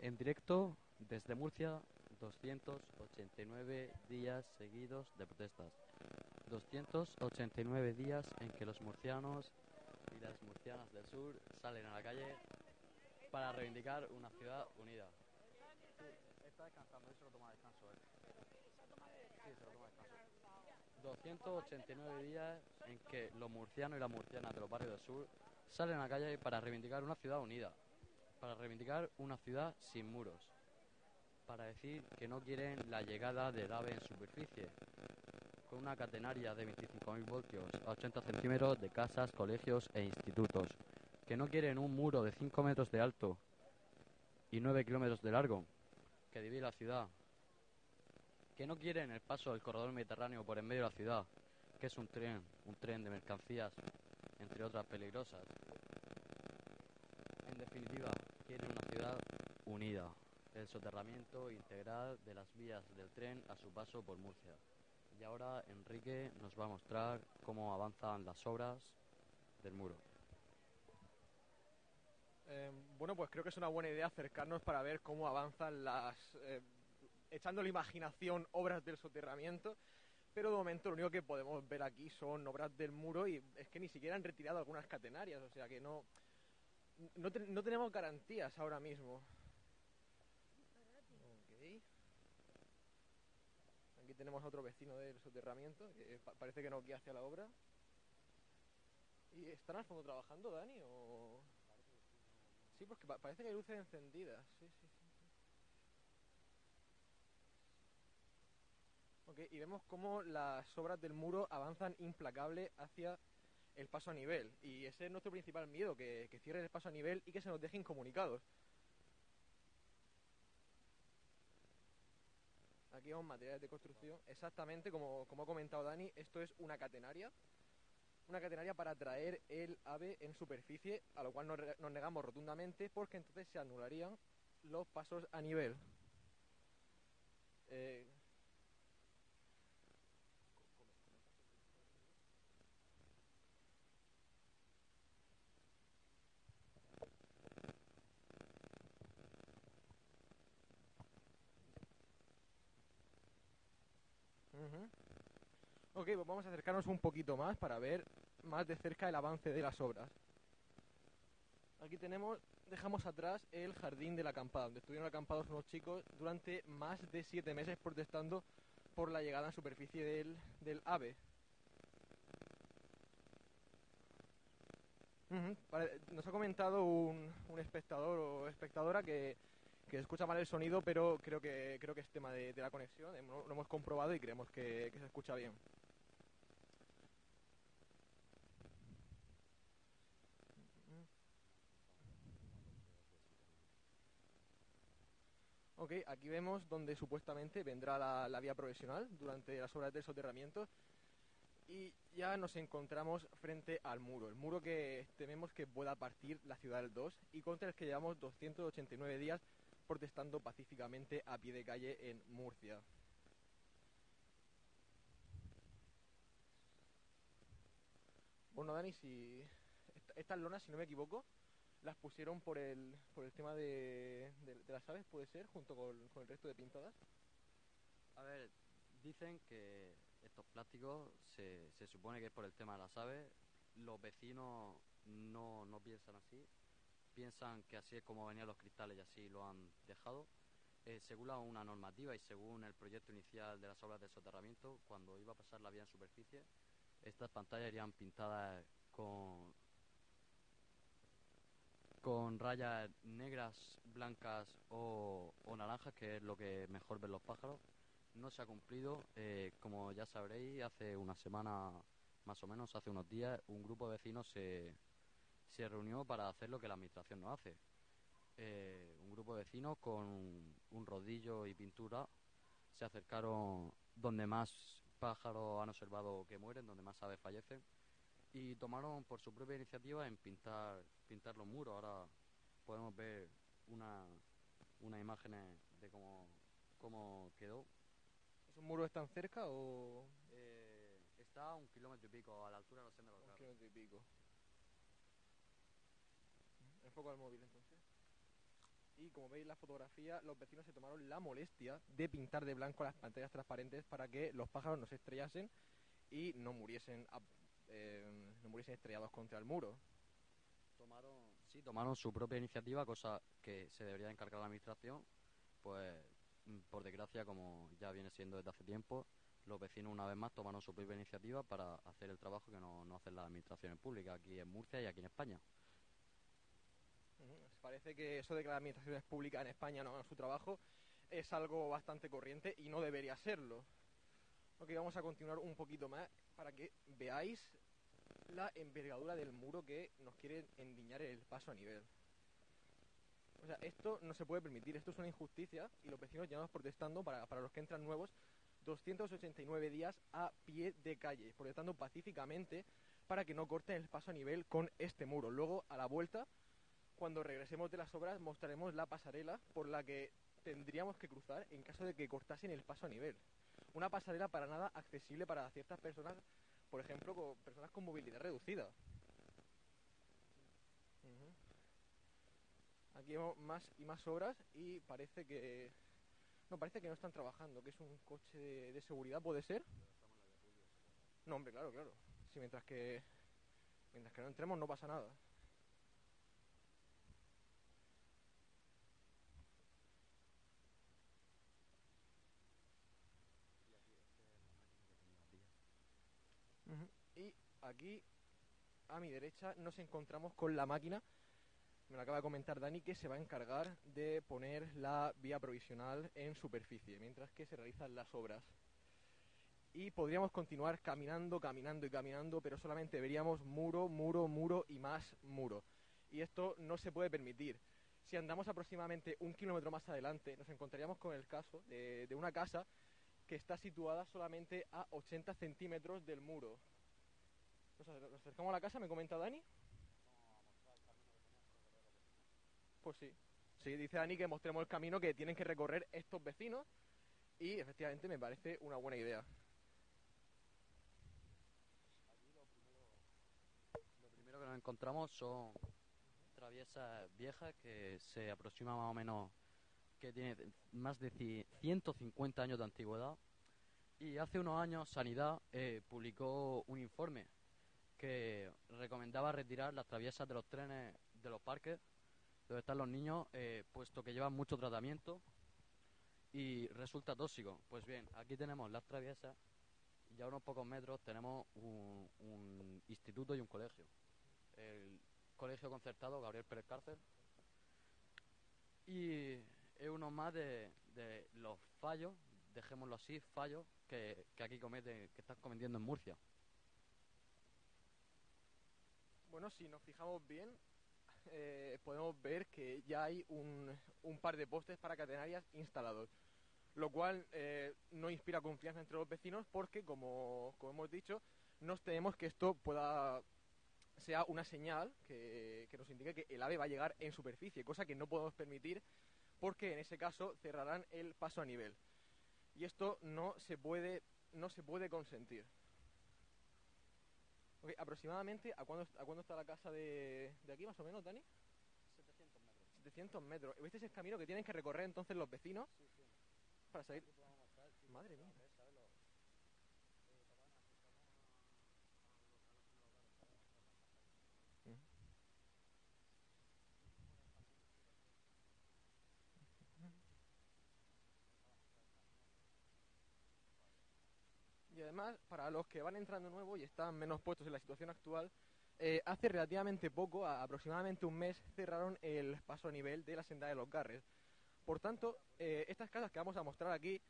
En directo desde Murcia, 289 días seguidos de protestas. 289 días en que los murcianos y las murcianas del sur salen a la calle para reivindicar una ciudad unida. Está descansando, eso lo toma descanso, ¿eh? Sí, se lo toma descanso. 289 días en que los murcianos y las murcianas de los barrios del sur salen a la calle para reivindicar una ciudad unida, para reivindicar una ciudad sin muros, para decir que no quieren la llegada del AVE en superficie, con una catenaria de 25.000 voltios a 80 centímetros de casas, colegios e institutos, que no quieren un muro de 5 metros de alto y 9 kilómetros de largo que divide la ciudad, que no quieren el paso del corredor mediterráneo por en medio de la ciudad, que es un tren, un tren de mercancías, entre otras peligrosas. Definitiva, quieren una ciudad unida, el soterramiento integral de las vías del tren a su paso por Murcia. Y ahora Enrique nos va a mostrar cómo avanzan las obras del muro. Eh, bueno, pues creo que es una buena idea acercarnos para ver cómo avanzan las, eh, echando la imaginación, obras del soterramiento. Pero de momento lo único que podemos ver aquí son obras del muro y es que ni siquiera han retirado algunas catenarias, o sea que no, no, te- no tenemos garantías ahora mismo. Ok. Aquí tenemos a otro vecino del soterramiento que pa- parece que no guía hacia la obra. ¿Y están al fondo trabajando, Dani? O... Sí, porque pa- parece que hay luces encendidas. Ok, y vemos cómo las obras del muro avanzan implacable hacia el paso a nivel. Y ese es nuestro principal miedo, que, cierren el paso a nivel y que se nos dejen comunicados. Aquí vemos materiales de construcción. Exactamente como, como ha comentado Dani, esto es una catenaria. Una catenaria para traer el ave en superficie, a lo cual nos, nos negamos rotundamente porque entonces se anularían los pasos a nivel. Eh, Ok, pues vamos a acercarnos un poquito más para ver más de cerca el avance de las obras. Aquí tenemos, dejamos atrás el jardín de la acampada, donde estuvieron acampados unos chicos durante más de siete meses protestando por la llegada en superficie del, del ave. Nos ha comentado un, un espectador o espectadora que, que escucha mal el sonido, pero creo que creo que es tema de, la conexión. Lo hemos comprobado y creemos que se escucha bien. Ok, aquí vemos donde supuestamente vendrá la, vía provisional durante las obras del soterramiento y ya nos encontramos frente al muro, el muro que tememos que pueda partir la ciudad del 2 y contra el que llevamos 289 días protestando pacíficamente a pie de calle en Murcia. Bueno, Dani, si est- estas lonas, si no me equivoco, las pusieron por el, por el tema de, de- las aves, puede ser, junto con, con el resto de pintadas. A ver, dicen que estos plásticos se, se supone que es por el tema de las aves. Los vecinos no, no piensan así. Piensan que así es como venían los cristales y así lo han dejado. Eh, según una normativa y según el proyecto inicial de las obras de soterramiento, cuando iba a pasar la vía en superficie, estas pantallas irían pintadas con, con rayas negras, blancas o, o naranjas, que es lo que mejor ven los pájaros. No se ha cumplido. eh, como ya sabréis, hace una semana, más o menos, hace unos días, un grupo de vecinos se, se reunió para hacer lo que la administración no hace. Eh, un grupo de vecinos con un, rodillo y pintura se acercaron donde más pájaros han observado que mueren, donde más aves fallecen, y tomaron por su propia iniciativa en pintar, pintar los muros. Ahora podemos ver una, unas imágenes de cómo, cómo quedó. ¿Esos muros están cerca o Eh, está a un kilómetro y pico a la altura de los senderos un kilómetro y pico? Enfoco al móvil entonces. Y como veis la fotografía, los vecinos se tomaron la molestia de pintar de blanco las pantallas transparentes para que los pájaros no se estrellasen y no muriesen, a- eh, no muriesen estrellados contra el muro. Tomaron, sí, tomaron su propia iniciativa, cosa que se debería encargar la administración. Pues, mm, por desgracia, como ya viene siendo desde hace tiempo, los vecinos una vez más tomaron su propia iniciativa para hacer el trabajo que no, no hacen las administraciones públicas aquí en Murcia y aquí en España. Ujú. Parece que eso de que las administraciones públicas en España no hagan su trabajo es algo bastante corriente y no debería serlo. Ok, vamos a continuar un poquito más para que veáis la envergadura del muro que nos quiere endiñar el paso a nivel. O sea, esto no se puede permitir, esto es una injusticia y los vecinos llevamos protestando para, para los que entran nuevos 289 días a pie de calle, protestando pacíficamente para que no corten el paso a nivel con este muro. Luego, a la vuelta, cuando regresemos de las obras, mostraremos la pasarela por la que tendríamos que cruzar en caso de que cortasen el paso a nivel. Una pasarela para nada accesible para ciertas personas, por ejemplo, con personas con movilidad reducida. Aquí vemos más y más obras y parece que no parece que no están trabajando, que es un coche de, seguridad, puede ser. No, hombre, claro, claro. Sí, mientras que mientras que no entremos no pasa nada. Ujú. Y aquí, a mi derecha, nos encontramos con la máquina, me lo acaba de comentar Dani, que se va a encargar de poner la vía provisional en superficie, mientras que se realizan las obras. Y podríamos continuar caminando, caminando y caminando, pero solamente veríamos muro, muro, muro y más muro. Y esto no se puede permitir. Si andamos aproximadamente un kilómetro más adelante, nos encontraríamos con el caso de, de una casa que está situada solamente a 80 centímetros del muro. Nos acer- nos acercamos a la casa, me comenta Dani. Pues sí. Sí, dice Dani que mostremos el camino que tienen que recorrer estos vecinos y efectivamente me parece una buena idea. Lo primero que nos encontramos son traviesas viejas que se aproximan más o menos, que tiene más de ci- 150 años de antigüedad. Y hace unos años Sanidad eh, publicó un informe que recomendaba retirar las traviesas de los trenes de los parques donde están los niños, eh, puesto que llevan mucho tratamiento y resulta tóxico. Pues bien, aquí tenemos las traviesas y a unos pocos metros tenemos un, instituto y un colegio. El colegio concertado Gabriel Pérez Cárcel. Y es uno más de, los fallos, dejémoslo así, fallos que aquí cometen, que están cometiendo en Murcia. Bueno, si nos fijamos bien, eh, podemos ver que ya hay un, un par de postes para catenarias instalados, lo cual eh, no inspira confianza entre los vecinos porque, como, hemos dicho, nos tememos que esto pueda sea una señal que, que nos indique que el ave va a llegar en superficie, cosa que no podemos permitir porque en ese caso cerrarán el paso a nivel. Y esto no se puede, no se puede consentir. Ok, aproximadamente, ¿a cuándo, ¿a cuándo está la casa de, de aquí, más o menos, Dani? 700 metros. 700 metros. ¿Este es el camino que tienen que recorrer entonces los vecinos para salir? Madre mía. Mm. Y además, para los que van entrando nuevo y están menos puestos en la situación actual, eh, hace relativamente poco, aproximadamente un mes, cerraron el paso a nivel de la senda de los Garres. Por tanto, eh, estas casas que vamos a mostrar aquí,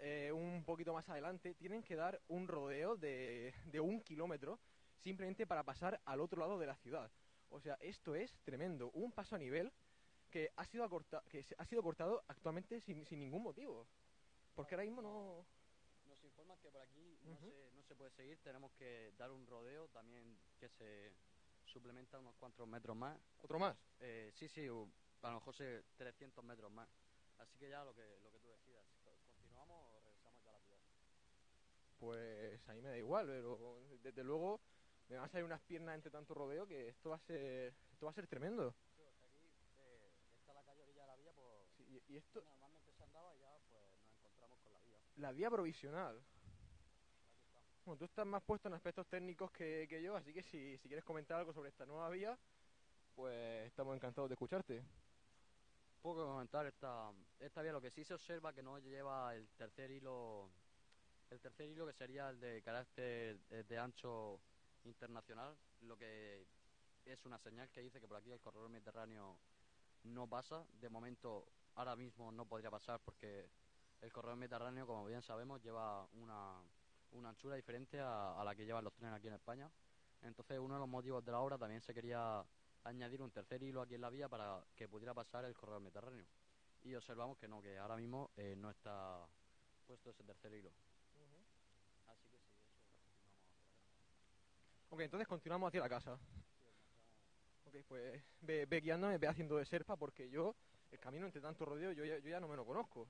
eh, un poquito más adelante, tienen que dar un rodeo de, de un kilómetro simplemente para pasar al otro lado de la ciudad. O sea, esto es tremendo. Un paso a nivel que ha sido, acorta- que ha sido cortado actualmente sin, sin ningún motivo. Porque ahora mismo no... Por aquí no, Ujú. se, no se puede seguir, tenemos que dar un rodeo también que se suplementa unos cuantos metros más. Otro más. Eh, sí, sí, a lo mejor se 300 metros más. Así que ya lo que, lo que tú decidas. Co- ¿Continuamos o regresamos ya a la ciudad? Pues a mí me da igual, pero desde luego me van a salir unas piernas entre tanto rodeo que esto va a ser, esto va a ser tremendo. Sí, aquí eh, está la calle orilla de la vía por, Y, y esto, Normalmente se andaba y ya pues nos encontramos con la vía. la vía provisional. Bueno, tú estás más puesto en aspectos técnicos que, yo, así que si, quieres comentar algo sobre esta nueva vía, pues estamos encantados de escucharte. Poco comentar esta, esta vía, lo que sí se observa que no lleva el tercer hilo, el tercer hilo que sería el de carácter eh, de ancho internacional, lo que es una señal que dice que por aquí el corredor mediterráneo no pasa. De momento, ahora mismo no podría pasar porque el corredor mediterráneo, como bien sabemos, lleva una, una anchura diferente a, a la que llevan los trenes aquí en España. Entonces, uno de los motivos de la obra también se quería añadir un tercer hilo aquí en la vía para que pudiera pasar el corredor mediterráneo. Y observamos que no, que ahora mismo eh, no está puesto ese tercer hilo. Así que sí, eso continuamos hacia la casa. Ok, entonces continuamos hacia la casa. Ok, pues ve, ve guiándome, ve haciendo de serpa, porque yo, el camino entre tanto rodeo, yo ya no me lo conozco.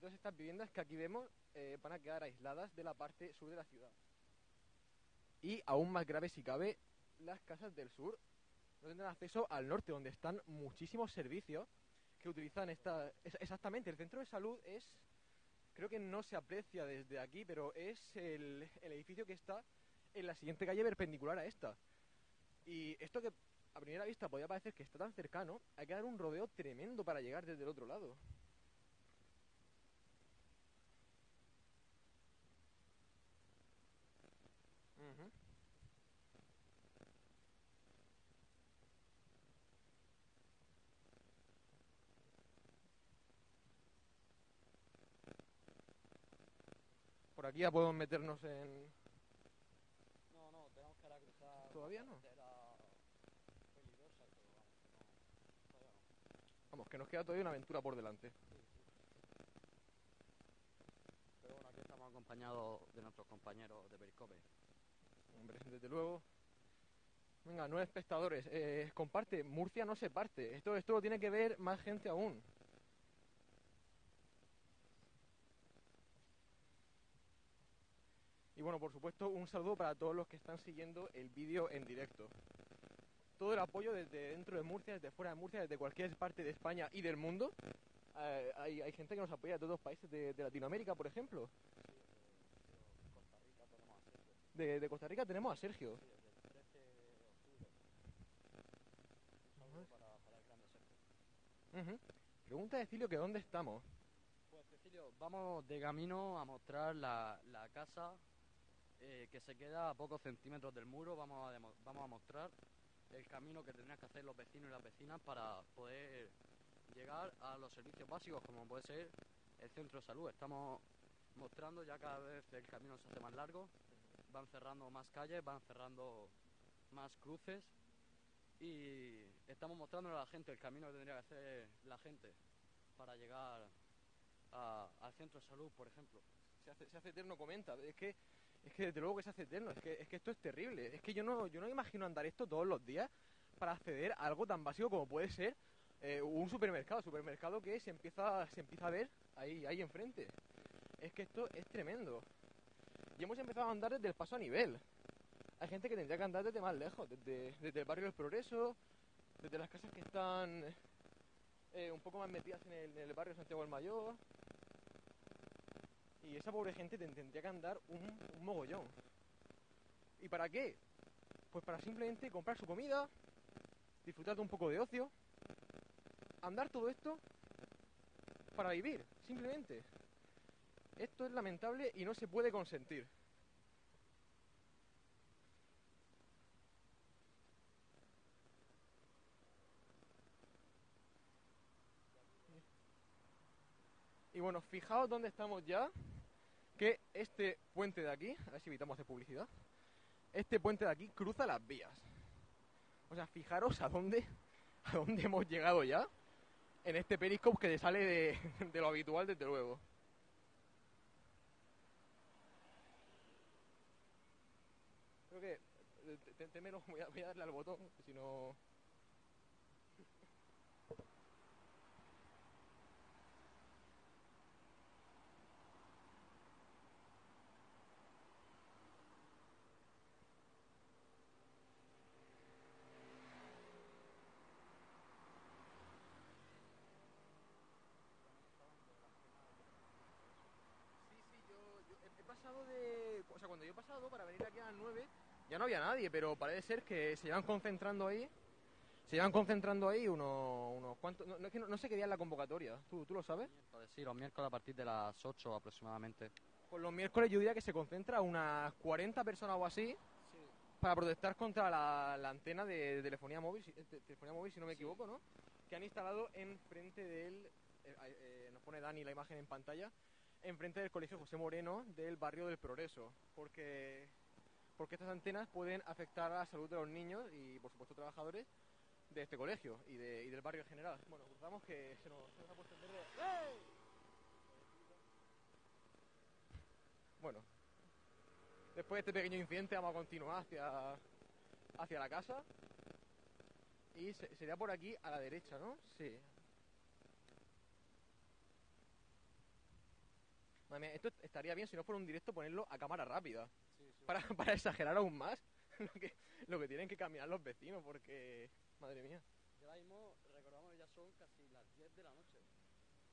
Todas estas viviendas que aquí vemos eh, van a quedar aisladas de la parte sur de la ciudad. Y aún más grave si cabe, las casas del sur no tendrán acceso al norte, donde están muchísimos servicios que utilizan esta... es- exactamente, el centro de salud es... Creo que no se aprecia desde aquí, pero es el, el edificio que está en la siguiente calle perpendicular a esta. Y esto que a primera vista podría parecer que está tan cercano, hay que dar un rodeo tremendo para llegar desde el otro lado. Ujú. Por aquí ya podemos meternos en... No, no, tenemos que ahora cruzar. ¿Todavía no? carretera peligrosa, pero vamos, que no, todavía no. Vamos, que nos queda todavía una aventura por delante. Pero bueno, aquí estamos acompañados de nuestros compañeros de Periscope. Hombre, desde luego. Venga, nueve espectadores. Eh, comparte, Murcia no se parte. Esto, esto lo tiene que ver más gente aún. Y bueno, por supuesto, un saludo para todos los que están siguiendo el vídeo en directo. Todo el apoyo desde dentro de Murcia, desde fuera de Murcia, desde cualquier parte de España y del mundo. Eh, hay, hay gente que nos apoya de todos los países de, de Latinoamérica, por ejemplo. A. De, de Costa Rica tenemos a Sergio. Sí, desde el 13 de octubre. Para, para el grande Sergio. Pregunta de Cilio que dónde estamos. Pues Cecilio, vamos de camino a mostrar la, la casa eh, que se queda a pocos centímetros del muro. Vamos a, vamos a mostrar el camino que tendrían que hacer los vecinos y las vecinas para poder llegar a los servicios básicos, como puede ser el centro de salud. Estamos mostrando ya cada vez el camino se hace más largo, van cerrando más calles, van cerrando más cruces y estamos mostrándole a la gente el camino que tendría que hacer la gente para llegar a- al centro de salud, por ejemplo. Se hace, se hace eterno, comenta. Es que, es que desde luego que se hace eterno. Es que, es que esto es terrible. Es que yo no, yo no imagino andar esto todos los días para acceder a algo tan básico como puede ser eh, un supermercado. Supermercado que se empieza, se empieza a ver ahí, ahí enfrente. Es que esto es tremendo. Y hemos empezado a andar desde el paso a nivel. Hay gente que tendría que andar desde más lejos, desde, desde el barrio del Progreso, desde las casas que están eh, un poco más metidas en el, en el barrio Santiago del Mayor. Y esa pobre gente ten- tendría que andar un mogollón. ¿Y para qué? Pues para simplemente comprar su comida, disfrutar de un poco de ocio, andar todo esto para vivir, simplemente. Esto es lamentable y no se puede consentir. Bueno, fijaos dónde estamos ya, que este puente de aquí, a ver si evitamos hacer publicidad, este puente de aquí cruza las vías. O sea, fijaros a dónde, a dónde hemos llegado ya en este periscope que sale de, de lo habitual, desde luego. Creo que... eh, te- te- témelo, voy a darle al botón, si no... pasado para venir aquí a las 9 ya no había nadie, pero parece ser que se llevan concentrando ahí. Se llevan concentrando ahí unos, unos cuantos. No, no, es que no, no sé qué día es la convocatoria. ¿Tú, ¿Tú lo sabes? Miércoles, Sí, los miércoles a partir de las 8 aproximadamente. Pues los miércoles yo diría que se concentra unas 40 personas o así para protestar contra la, la antena de, de telefonía móvil, si, de telefonía móvil, si no me equivoco, ¿no? Que han instalado enfrente del. eh, eh, nos pone Dani la imagen en pantalla. Enfrente del colegio José Moreno del barrio del Progreso. Porque, porque estas antenas pueden afectar a la salud de los niños y, por supuesto, trabajadores de este colegio y, de- y del barrio en general. Bueno, cruzamos que se nos, se nos ha puesto en verde. ¡Ey! Bueno, después de este pequeño incidente vamos a continuar hacia, hacia la casa. Y se- sería por aquí a la derecha, ¿no? Sí. Madre mía, esto estaría bien si no fuera un directo ponerlo a cámara rápida. Para, para exagerar aún más lo que, lo que tienen que caminar los vecinos, porque... Madre mía. Y ahora mismo, recordamos, ya son casi las 10 de la noche.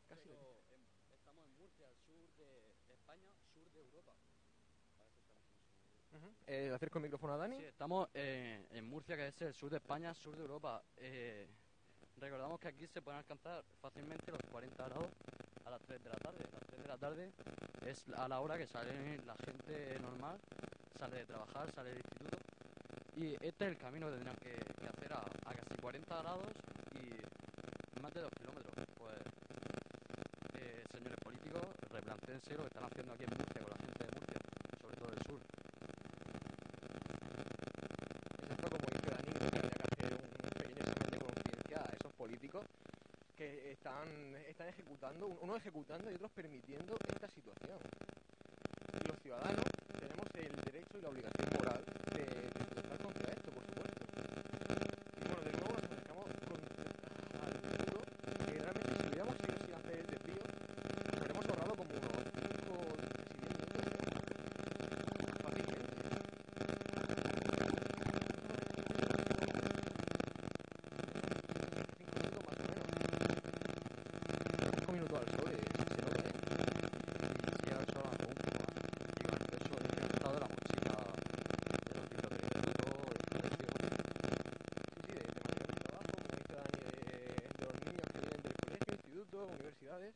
Casi. Pero en- estamos en Murcia, al sur de España, sur de Europa. Sur. Ujú. Eh, ¿Le acerco el micrófono a Dani? Sí, estamos eh, en Murcia, que es el sur de España, sur de Europa. Eh, recordamos que aquí se pueden alcanzar fácilmente los 40 grados a las 3 de la tarde. A las 3 de la tarde es a la hora que sale la gente normal, sale de trabajar, sale del instituto. Y este es el camino que tendrán que, hacer a, casi 40 grados y más de 2 kilómetros. Pues, eh, señores políticos, replantéense lo que están haciendo aquí en Murcia con la gente de Murcia, sobre todo del sur. Es esto como dice Dani, que tendría que hacer un pequeño examen de conciencia a esos políticos que están, están ejecutando, unos ejecutando y otros permitiendo esta situación. Los ciudadanos tenemos el derecho y la obligación moral de, de protestar contra esto, por supuesto. Y bueno, de nuevo nos acercamos con- al muro, que realmente si hubiéramos seguido sin hacer el desvío, nos habríamos ahorrado como unos 5 si 10 minutos. Fácilmente. Cinco minutos más o menos. Cinco minutos al sol, es, es enorme. Y si ahora solo un poco más. Y con el peso incrementado de la mochila de los libros de instituto, del colegio. Sí, sí, de, de material de trabajo, como dice Dani, de, de los niños que vienen del universidades.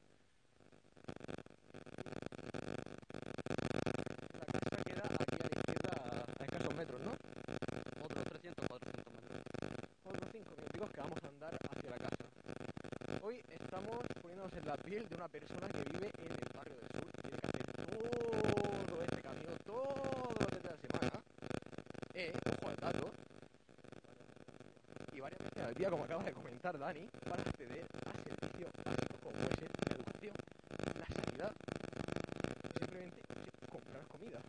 La casa queda aquí a la izquierda a, escasos metros, ¿no? Otros 300, 400 metros. Otros cinco minuticos que vamos a andar hacia la casa. Hoy estamos poniéndonos en la piel de una persona que vive en el barrio del sur, tiene que hacer todo este camino, todos los días de la semana, eh, ojo al dato, y varias veces al día, como acaba de comentar Dani, para acceder a servicios básicos como puede ser la educación, la sanidad, y simplemente comprar comida.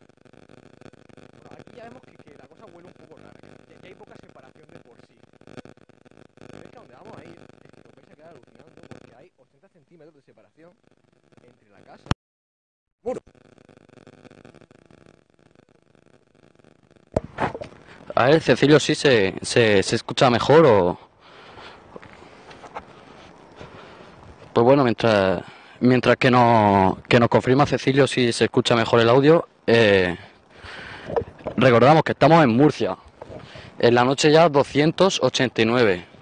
Bueno, aquí ya vemos que, que la cosa huele un poco rara, que, que hay poca separación de por sí. Pero es que a donde vamos a ir es que os vais a quedar alucinando porque hay 80 A ver, Cecilio, sí se, se, se escucha mejor o. Pues bueno, mientras, mientras que, nos, que nos confirma Cecilio si se escucha mejor el audio, eh, recordamos que estamos en Murcia. En la noche ya 289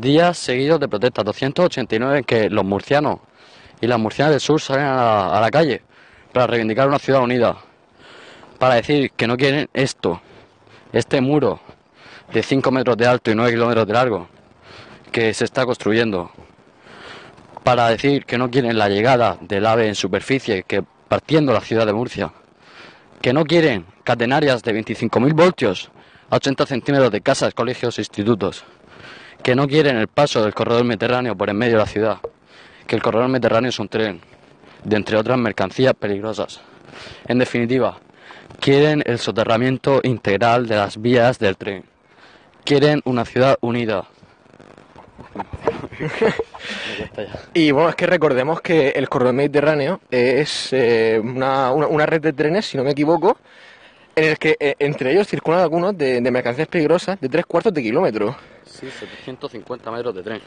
días seguidos de protestas, 289 en que los murcianos y las murcianas del sur salen a la, calle para reivindicar una ciudad unida, para decir que no quieren esto, este muro de 5 metros de alto y 9 kilómetros de largo que se está construyendo, para decir que no quieren la llegada del ave en superficie que partiendo la ciudad de Murcia, que no quieren catenarias de 25.000 voltios a 80 centímetros de casas, colegios e institutos, que no quieren el paso del corredor mediterráneo por en medio de la ciudad, que el corredor mediterráneo es un tren, de entre otras mercancías peligrosas. En definitiva, quieren el soterramiento integral de las vías del tren. Quieren una ciudad unida. Y bueno, es que recordemos que el corredor mediterráneo es eh, una, una- red de trenes, si no me equivoco, en el que eh, entre ellos circulan algunos de, de mercancías peligrosas de tres cuartos de kilómetro. Sí, 750 metros de tren.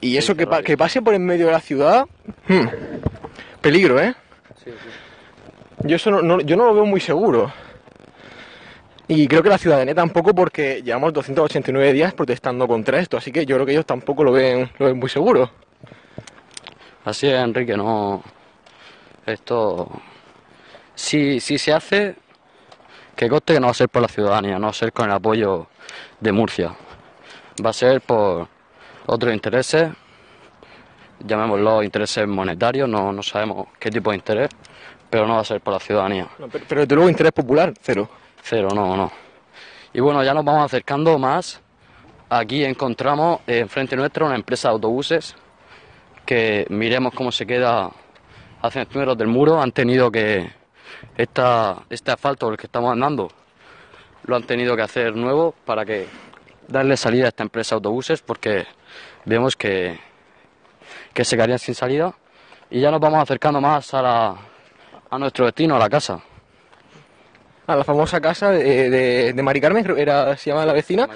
Y eso que, pa- que pase por en medio de la ciudad, hmm, peligro, ¿eh? Sí, sí. Yo eso no, no- yo no lo veo muy seguro. Y creo que la ciudadanía tampoco porque llevamos 289 días protestando contra esto, así que yo creo que ellos tampoco lo ven, lo ven muy seguro. Así es, Enrique, no. Esto. Si, si se hace, que coste que no va a ser por la ciudadanía, no va a ser con el apoyo de Murcia. Va a ser por otros intereses, llamémoslo intereses monetarios, no, no sabemos qué tipo de interés, pero no va a ser por la ciudadanía. No, pero, pero desde luego interés popular, cero. Cero, no, no. Y bueno, ya nos vamos acercando más. Aquí encontramos eh, enfrente nuestro una empresa de autobuses que miremos cómo se queda a centímetros del muro. Han tenido que esta, este asfalto por el que estamos andando lo han tenido que hacer nuevo para que darle salida a esta empresa de autobuses porque vemos que, que se quedarían sin salida. Y ya nos vamos acercando más a, la, a nuestro destino, a la casa. A la famosa casa de, de, de Mari Carmen, creo que era, se llama la vecina.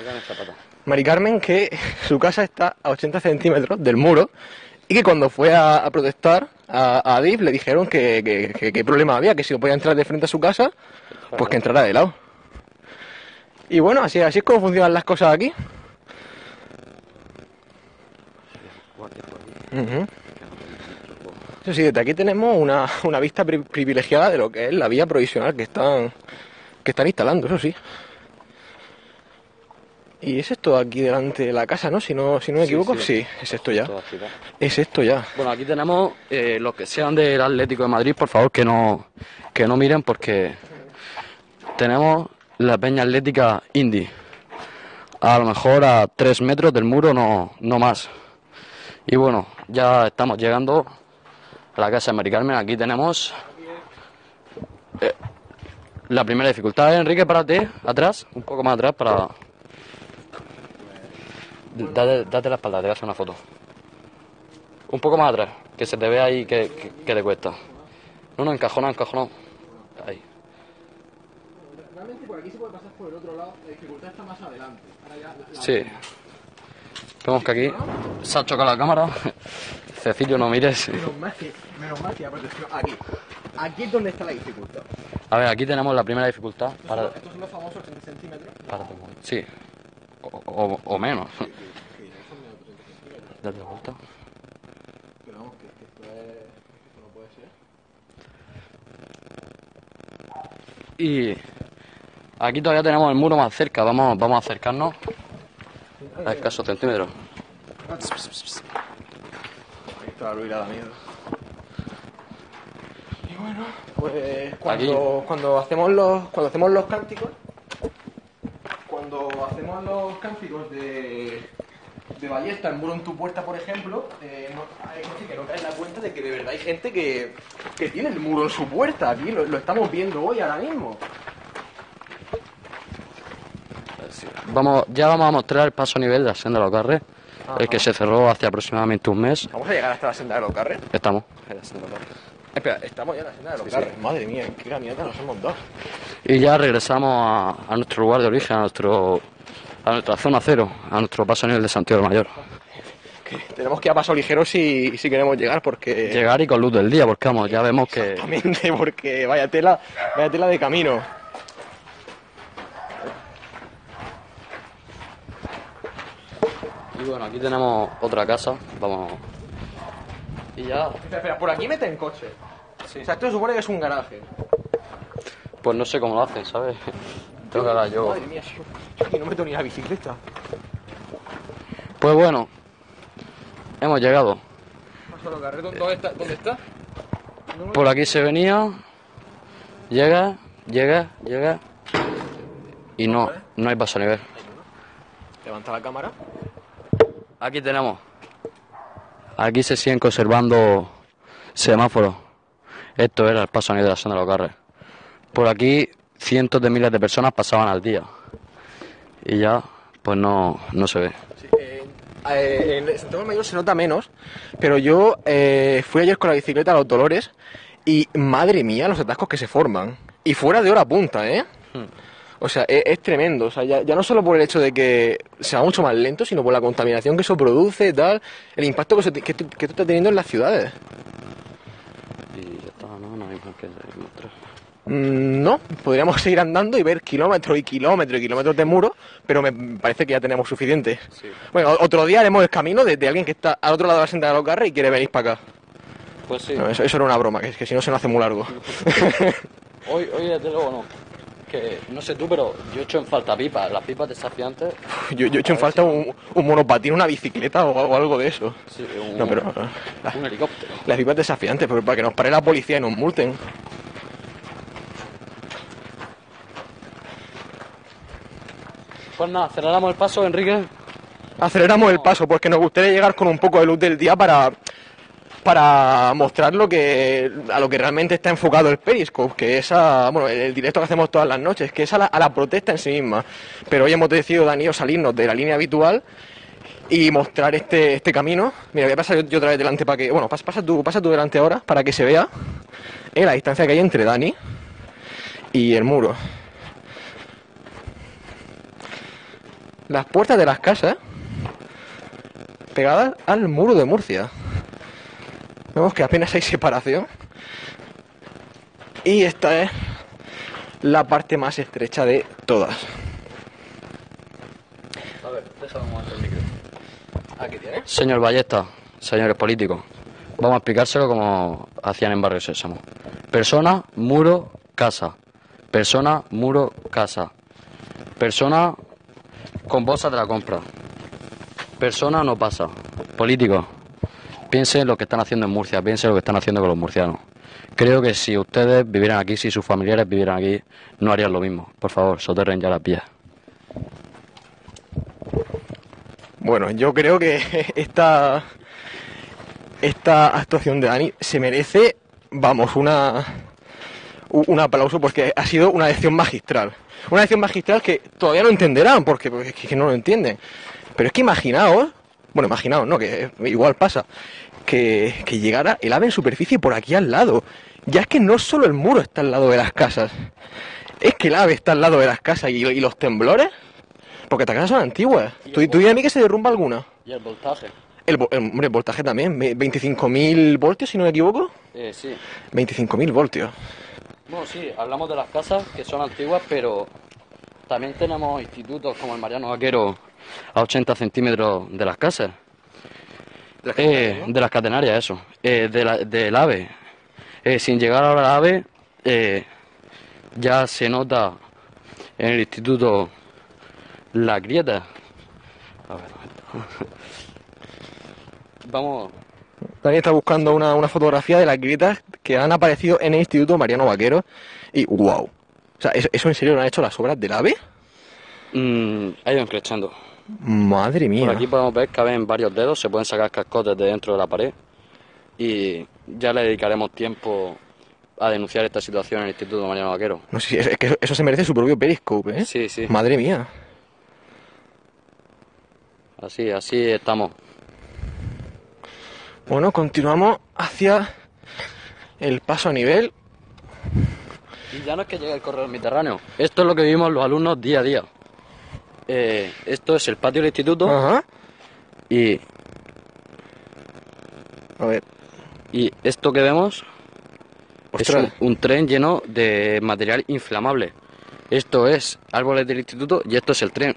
Mari Carmen, que su casa está a 80 centímetros del muro y que cuando fue a, a protestar a, a Adif le dijeron que que- que- qué problema había, que si no podía entrar de frente a su casa, pues que entrara de lado. Y bueno, así, así es como funcionan las cosas aquí. Eso sí, desde aquí tenemos una, una vista pri- privilegiada de lo que es la vía provisional que están, que están instalando, eso sí. Y es esto aquí delante de la casa, ¿no? Si no, si no me equivoco, sí. sí, es esto ya. Es esto ya. Bueno, aquí tenemos eh, los que sean del Atlético de Madrid, por favor, que no, que no miren porque tenemos la peña atlética Indy. A lo mejor a tres metros del muro, no, no más. Y bueno, ya estamos llegando a la casa de Mari Carmen. Aquí tenemos eh, la primera dificultad. Enrique, párate atrás, un poco más atrás para... Date, date la espalda, te voy a hacer una foto. Un poco más atrás, que se te vea ahí que, que, que te cuesta. No, no, encajonado, encajonado. Realmente por aquí se puede pasar por el otro lado, la dificultad está más adelante. Sí. Vemos que aquí se ha chocado la cámara. Cecilio, no mires. Menos mal que, menos mal que la protección. Aquí. Aquí es donde está la dificultad. A ver, aquí tenemos la primera dificultad. Para, Estos son los famosos 80 centímetros. para Sí. O, o- o menos. Date la vuelta. Pero vamos, que, que esto, es, esto no puede ser. Y aquí todavía tenemos el muro más cerca. Vamos, vamos a acercarnos a escasos centímetros. Ahí está la Luis da miedo. Y bueno, pues cuando, cuando hacemos los cuando hacemos los cánticos, cuando hacemos los cánticos de de ballesta, el muro en tu puerta, por ejemplo, eh, no, hay gente que no cae en la cuenta de que de verdad hay gente que, que tiene el muro en su puerta. Aquí lo, lo estamos viendo hoy, ahora mismo. Vamos, ya vamos a mostrar el paso a nivel de la senda de los carres, el que se cerró hace aproximadamente un mes. Vamos a llegar hasta la senda de los carres. Estamos en la senda de los carres. Espera, estamos ya en la senda de los Sí, carres. Madre mía, qué caminata nos hemos dado. Y ya regresamos a, a nuestro lugar de origen, a nuestro a nuestra zona cero, a nuestro paso a nivel de Santiago del Mayor. Que tenemos que ir a paso ligero si, si queremos llegar, porque... Llegar y con luz del día, porque vamos, ya vemos que Exactamente, porque vaya tela, vaya tela de camino. Y bueno, aquí tenemos otra casa, vamos. Y ya, Espera, espera, por aquí meten coche. Sí. O sea, esto se supone que es un garaje. pues no sé cómo lo hacen, ¿sabes? Tengo que hablar yo. Madre mía, yo, yo aquí no meto ni la bicicleta. Pues bueno, hemos llegado. ¿dónde está? ¿Dónde está? Por aquí se venía, llega, llega, llega. Y no, no hay paso a nivel. Levanta la cámara. Aquí tenemos. Aquí se siguen conservando semáforos. Esto era el paso a nivel de la senda de los carres. Por aquí cientos de miles de personas pasaban al día. Y ya, pues no, no se ve. Sí, eh, eh, en Santiago Mayor se nota menos, pero yo eh, fui ayer con la bicicleta a los Dolores y madre mía los atascos que se forman. Y fuera de hora punta, ¿eh? Hmm. O sea, es, es tremendo. O sea, ya, ya no solo por el hecho de que sea mucho más lento, sino por la contaminación que eso produce, tal, el impacto que, se que, tú- que esto está teniendo en las ciudades. Y ya está, no, no hay más que mostrar. Mm, No, podríamos seguir andando y ver kilómetros y kilómetros y kilómetros de muro, pero me parece que ya tenemos suficiente. Sí. Bueno, otro día haremos el camino de, de alguien que está al otro lado de la senda de los Garres y quiere venir para acá. Pues sí. No, eso, eso era una broma, que, que si no se nos hace muy largo. Hoy, hoy desde luego no. Que no sé tú, pero yo echo en falta pipas. Las pipas desafiantes. Yo, yo he hecho en falta un, un monopatín, una bicicleta o, o algo de eso. Sí, un, No, pero la- un helicóptero. las pipas desafiantes, pero para que nos pare la policía y nos multen. Pues nada, aceleramos el paso, Enrique. Aceleramos el paso, porque nos gustaría llegar con un poco de luz del día para, para mostrar lo que, a lo que realmente está enfocado el Periscope, que es a, bueno, el, directo que hacemos todas las noches, que es a la, a la protesta en sí misma. Pero hoy hemos decidido, Dani, y yo, salirnos de la línea habitual y mostrar este, este camino. Mira, voy a pasar yo, otra vez delante para que, bueno, pasa, tú, pasa tú delante ahora para que se vea eh, la distancia que hay entre Dani y el muro. Las puertas de las casas pegadas al muro de Murcia. Vemos que apenas hay separación. Y esta es la parte más estrecha de todas. A ver, déjame un momento el micro. Aquí tienes. Señor Ballesta, señores políticos, vamos a explicárselo como hacían en Barrio Sésamo. Persona, muro, casa. Persona, muro, casa. Persona con bolsa de la compra. Persona no pasa. Políticos, piensen lo que están haciendo en Murcia, piensen lo que están haciendo con los murcianos. Creo que si ustedes vivieran aquí, si sus familiares vivieran aquí, no harían lo mismo. Por favor, soterren ya las vías. Bueno, yo creo que esta esta actuación de Dani se merece, vamos, una un aplauso porque ha sido una lección magistral. Una lección magistral que todavía no entenderán porque, porque es que no lo entienden. Pero es que imaginaos, bueno, imaginaos, no, que igual pasa, que, que llegara el ave en superficie por aquí al lado. Ya es que no solo el muro está al lado de las casas, es que el ave está al lado de las casas y, y los temblores, porque estas casas son antiguas. ¿Tú, tú a mí que se derrumba alguna? ¿Y el voltaje? El, hombre, el voltaje también, ve- 25.000 voltios, si no me equivoco. Eh, sí. 25.000 voltios. Bueno, sí, hablamos de las casas que son antiguas, pero también tenemos institutos como el Mariano Vaquero a 80 centímetros de las casas. Eh, de las catenarias, eso. Eh, de la- del AVE. Eh, sin llegar ahora al AVE, eh, ya se nota en el instituto la grieta. A ver. Vamos, Dani está buscando una, una fotografía de las grietas que han aparecido en el Instituto Mariano Vaquero. Y wow. O sea, ¿eso, eso en serio lo han hecho las obras del AVE? mm, ha ido encrechando. Madre mía. Por aquí podemos ver que caben varios dedos, se pueden sacar cascotes de dentro de la pared y ya le dedicaremos tiempo a denunciar esta situación en el Instituto Mariano Vaquero. No sé si es, que eso, eso se merece su propio periscope, ¿eh? Sí, sí, Madre mía. así, así estamos. Bueno, continuamos hacia el paso a nivel. Y ya no es que llegue el correo mediterráneo, esto es lo que vivimos los alumnos día a día. Eh, esto es el patio del instituto Ajá. y, A ver. y esto que vemos es un, un tren lleno de material inflamable. Esto es árboles del instituto y esto es el tren.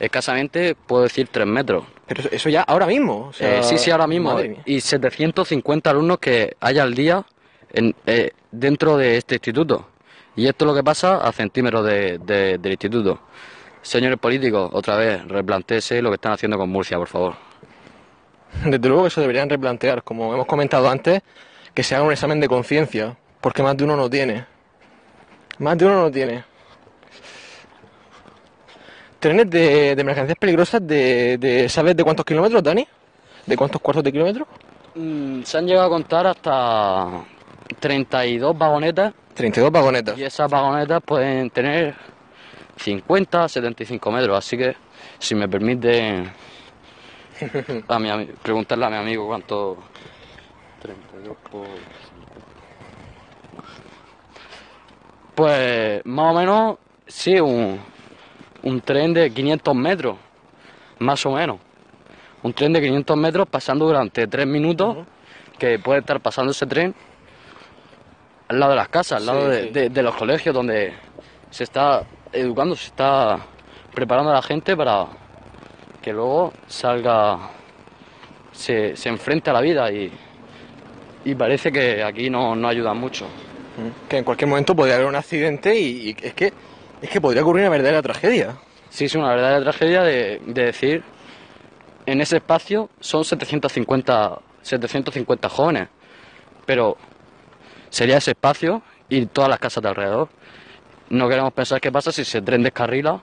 Escasamente puedo decir 3 metros. Pero eso, ya ahora mismo. o sea, Eh, sí, sí, ahora mismo. Y 750 alumnos que hay al día en, eh, dentro de este instituto. Y esto es lo que pasa a centímetros de- de- del instituto. Señores políticos, otra vez, replantéese lo que están haciendo con Murcia, por favor. Desde luego que eso deberían replantear, como hemos comentado antes, que se haga un examen de conciencia, porque más de uno no tiene. Más de uno no tiene. Trenes de, de mercancías peligrosas de, de- ¿Sabes de cuántos kilómetros, Dani? ¿De cuántos cuartos de kilómetro? Mm, se han llegado a contar hasta 32 vagonetas 32 vagonetas. y esas vagonetas pueden tener 50, 75 metros. Así que, si me permite a mi preguntarle a mi amigo cuánto... 32 por... Pues más o menos, sí, un, un tren de 500 metros, más o menos. Un tren de 500 metros pasando durante 3 minutos, que puede estar pasando ese tren al lado de las casas, al lado Sí, de, sí. de- de los colegios donde se está educando, se está preparando a la gente para que luego salga, se, se enfrente a la vida y, y parece que aquí no, no ayudan mucho. Que en cualquier momento podría haber un accidente y, y es que es que podría ocurrir una verdadera tragedia. Sí, es una verdadera tragedia de, de decir, en ese espacio son 750, 750 jóvenes, pero sería ese espacio y todas las casas de alrededor. No queremos pensar qué pasa si ese tren descarrila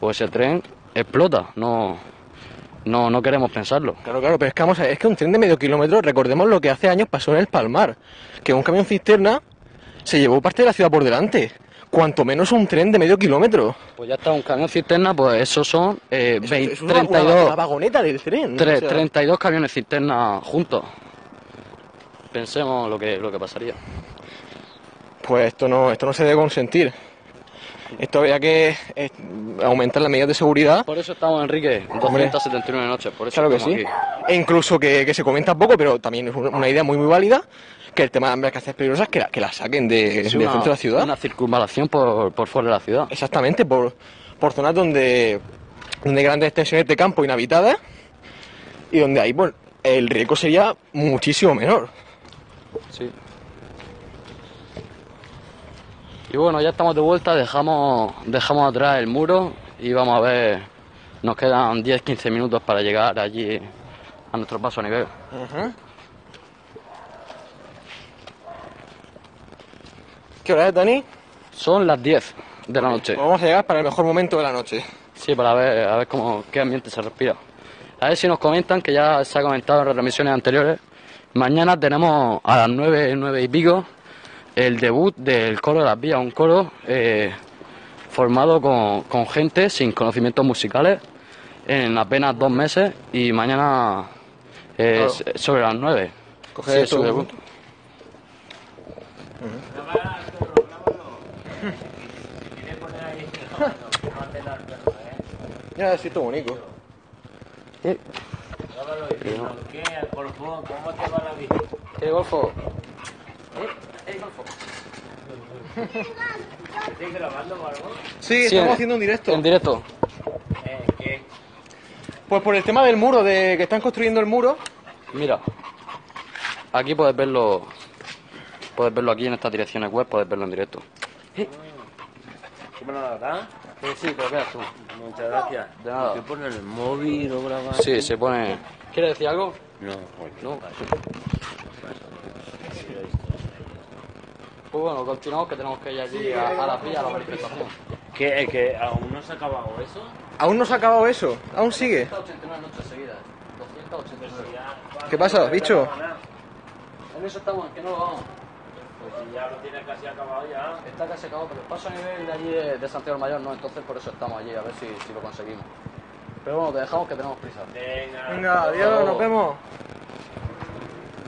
o ese tren explota. No, no, no queremos pensarlo. Claro, claro, pero es que vamos a ver, es que un tren de medio kilómetro, recordemos lo que hace años pasó en el Palmar, que un camión cisterna se llevó parte de la ciudad por delante. Cuanto menos un tren de medio kilómetro. Pues ya está, un camión cisterna, pues esos son eh, Eso- 20 eso es una- una- 32, una vagoneta del tren. tre- o sea, 32 camiones cisterna juntos. Pensemos lo que, lo que pasaría. Pues esto no, esto no se debe consentir. Esto habría que eh, aumentar las medidas de seguridad. Por eso estamos, Enrique, 279 noches. Por eso Claro que sí. aquí. E incluso que, que se comenta poco, pero también es una idea muy muy válida, que el tema de embarcaciones peligrosas que la, que la saquen de, del una- centro de la ciudad. Una circunvalación por, por fuera de la ciudad. Exactamente, por, por zonas donde, donde hay grandes extensiones de campo inhabitadas y donde ahí pues, el riesgo sería muchísimo menor. Y bueno, ya estamos de vuelta, dejamos, dejamos atrás el muro y vamos a ver, nos quedan 10-15 minutos para llegar allí a nuestro paso a nivel. ¿Qué hora es, Dani? Son las 10 de la noche. Vamos a llegar para el mejor momento de la noche. Sí, para ver, a ver cómo, qué ambiente se respira. A ver si nos comentan, que ya se ha comentado en retransmisiones anteriores. Mañana tenemos a las 9, 9 y pico el debut del coro de las vías, un coro eh, formado con, con gente sin conocimientos musicales en apenas dos meses y mañana es sobre las 9. Coge Sí, su debut. Ya, sí, esto bonito. Eh, ¿Qué? ¿Al? ¿Cómo te va la vida? ¿Qué golfo? ¿Estás grabando o algo? Sí, estamos en- haciendo un directo. En directo. Eh, ¿qué? Pues por el tema del muro, de que están construyendo el muro. Mira, aquí puedes verlo, puedes verlo aquí en estas direcciones web, puedes verlo en directo. ¿Qué me lo dará? sí, pero veas tú. Muchas gracias. De nada. ¿Qué pone en el móvil o grabar? Sí, se pone... ¿Quieres decir algo? No. No. Pues bueno, continuamos que tenemos que ir allí a, a las vías a la manifestación. ¿Qué? ¿Que aún no se ha acabado eso? Aún no se ha acabado eso, aún sigue. 289 noches seguidas. 289. ¿Qué pasa, bicho? En eso estamos, que no lo vamos. Pues si ya lo tienes casi acabado ya. Está casi acabado, pero el paso a nivel de allí de, de Santiago del Mayor no, entonces por eso estamos allí, a ver si, si lo conseguimos. Pero bueno, te dejamos que tenemos prisa. Venga. Venga, adiós, nos vemos.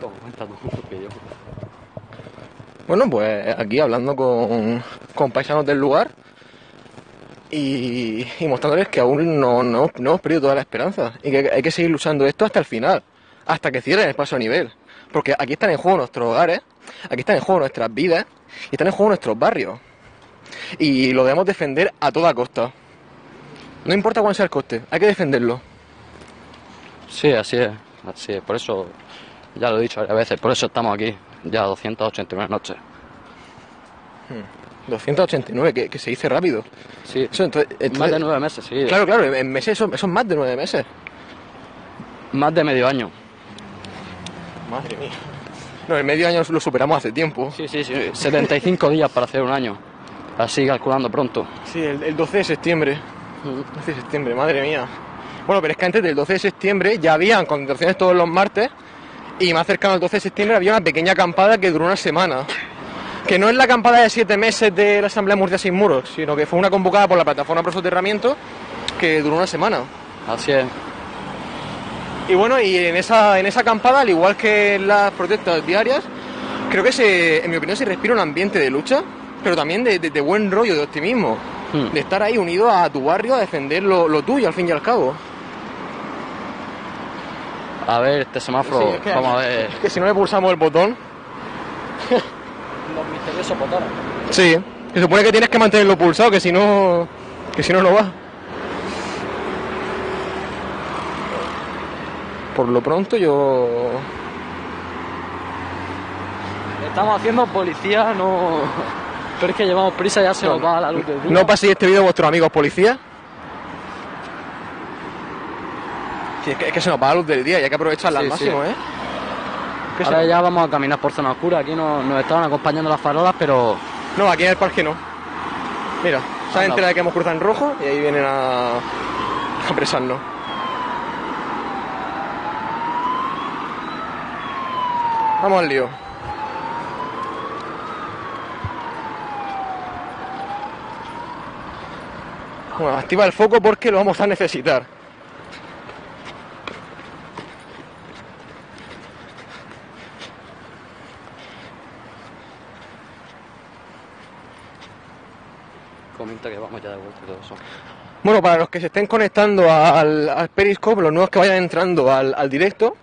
Toma, cuenta tú que yo. Bueno, pues aquí hablando con, con paisanos del lugar y, mostrándoles que aún no, no, no hemos perdido toda la esperanza y que hay que seguir luchando esto hasta el final, hasta que cierren el paso a nivel. Porque aquí están en juego nuestros hogares, aquí están en juego nuestras vidas y están en juego nuestros barrios. Y lo debemos defender a toda costa. No importa cuál sea el coste, hay que defenderlo. Sí, así es, así es. Por eso, ya lo he dicho varias veces, por eso estamos aquí, ya 289 noches. 289, que, que se dice rápido. Sí, Eso, entonces- más de nueve meses, sí. Claro, claro, en meses son, son más de nueve meses. Más de medio año. Madre mía. No, el medio año lo superamos hace tiempo. Sí, sí, sí. 75 días para hacer un año. Así calculando pronto. Sí, el, el 12 de septiembre. 12 de septiembre, madre mía. Bueno, pero es que antes del 12 de septiembre ya habían concentraciones todos los martes y más cercano al 12 de septiembre había una pequeña acampada que duró una semana. Que no es la acampada de siete meses de la Asamblea Murcia Sin Muros, sino que fue una convocada por la Plataforma Pro Soterramiento que duró una semana. Así es. Y bueno, y en esa, en esa acampada, al igual que en las protestas diarias, creo que se, en mi opinión se respira un ambiente de lucha, pero también de, de- de buen rollo, de optimismo, Hmm. de estar ahí unido a tu barrio a defender lo, lo tuyo al fin y al cabo. A ver, este semáforo, Sí, es que- vamos a ver. Es que si no le pulsamos el botón, los misteriosos botones. Sí, se supone que tienes que mantenerlo pulsado, que si no, que si no, no va. Por lo pronto yo... Estamos haciendo policía, no... Pero es que llevamos prisa, ya se nos va la luz del día. No paséis este vídeo a vuestros amigos policías. Sí, es, que, es que se nos va la luz del día y hay que aprovecharla al máximo, sí. ¿eh? Ahora ya vamos a caminar por zona oscura. Aquí nos, nos estaban acompañando las farolas, pero No, aquí en el parque no. Mira, Anda. enterado de que hemos cruzado en rojo y ahí vienen a, a apresarnos. Vamos al lío. Bueno, activa el foco porque lo vamos a necesitar. comenta que vamos Bueno, para los que se estén conectando al, Periscope, los nuevos que vayan entrando al, directo,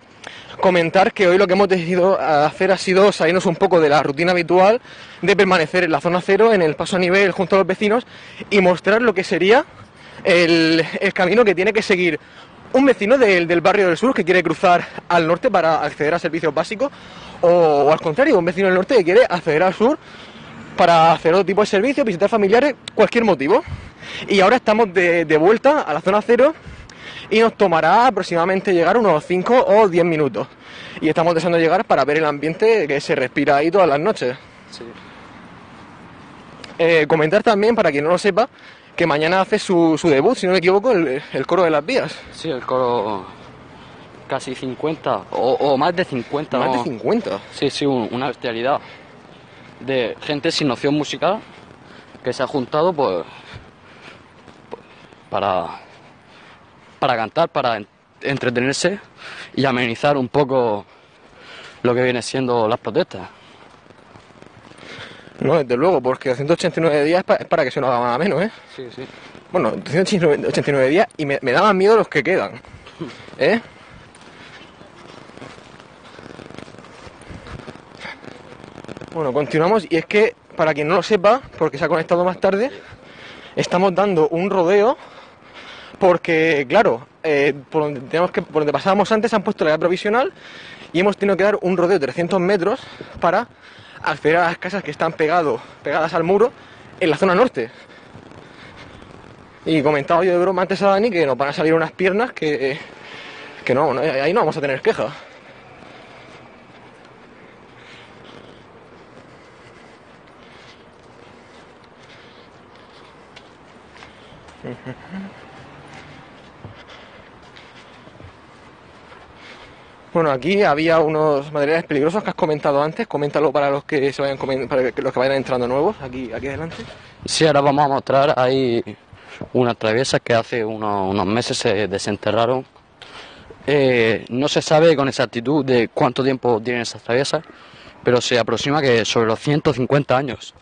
comentar que hoy lo que hemos decidido hacer ha sido salirnos un poco de la rutina habitual de permanecer en la zona cero, en el paso a nivel junto a los vecinos y mostrar lo que sería el, camino que tiene que seguir un vecino del, barrio del sur que quiere cruzar al norte para acceder a servicios básicos o al contrario, un vecino del norte que quiere acceder al sur para hacer otro tipo de servicios, visitar familiares, cualquier motivo. Y ahora estamos de, de vuelta a la zona cero y nos tomará aproximadamente llegar unos 5 o 10 minutos. Y estamos deseando llegar para ver el ambiente que se respira ahí todas las noches. Sí. Eh, comentar también, para quien no lo sepa, que mañana hace su, su debut, si no me equivoco, el, el coro de las vías. Sí, el coro casi 50 o, o más de 50. Más de ¿no? 50. Sí, sí, un- una bestialidad de gente sin noción musical que se ha juntado pues, para, para cantar, para en- entretenerse y amenizar un poco lo que viene siendo las protestas. No, desde luego, porque 189 días es pa- es para que se nos haga más o menos, ¿eh? Sí, sí. Bueno, 189 días y me, me daban miedo los que quedan. ¿Eh? Bueno, continuamos y es que, para quien no lo sepa, porque se ha conectado más tarde, estamos dando un rodeo porque, claro, eh, por, donde que, donde pasábamos antes han puesto la vía provisional y hemos tenido que dar un rodeo de 300 metros para acceder a las casas que están pegado, pegadas al muro en la zona norte. Y comentaba yo de broma antes a Dani que nos van a salir unas piernas que, que no, ahí no vamos a tener queja. Bueno, aquí había unos materiales peligrosos que has comentado antes. Coméntalo para los que se vayan para los que vayan entrando nuevos aquí, aquí adelante. Sí, ahora vamos a mostrar ahí unas traviesas que hace unos, unos meses se desenterraron. Eh, no se sabe con exactitud de cuánto tiempo tienen esas traviesas, pero se aproxima que sobre los 150 años,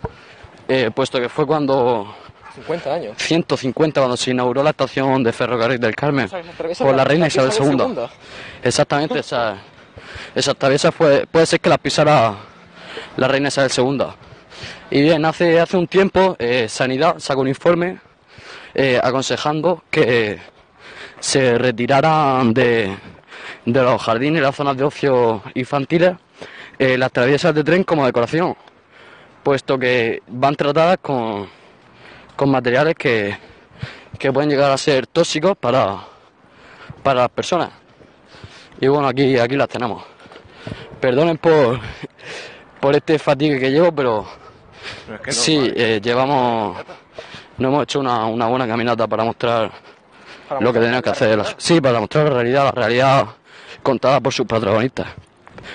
Eh, puesto que fue cuando 50 años. 150 cuando se inauguró la estación de ferrocarril del Carmen O sea, por la- la reina Isabel II. segunda. Exactamente, esa, esa fue, puede ser que la pisara la reina Isabel II. Y bien, hace, hace un tiempo eh, Sanidad sacó un informe eh, aconsejando que se retiraran de, de los jardines y las zonas de ocio infantiles eh, las traviesas de tren como decoración, puesto que van tratadas con, con materiales que, que pueden llegar a ser tóxicos para, para las personas. Y bueno, aquí, aquí las tenemos. Perdonen por, por este fatigue que llevo, pero No, es que no, sí, eh, llevamos, no hemos hecho una, una buena caminata para mostrar Para lo que tenemos que hacer. realidad. Sí, para mostrar la realidad, la realidad contada por sus protagonistas.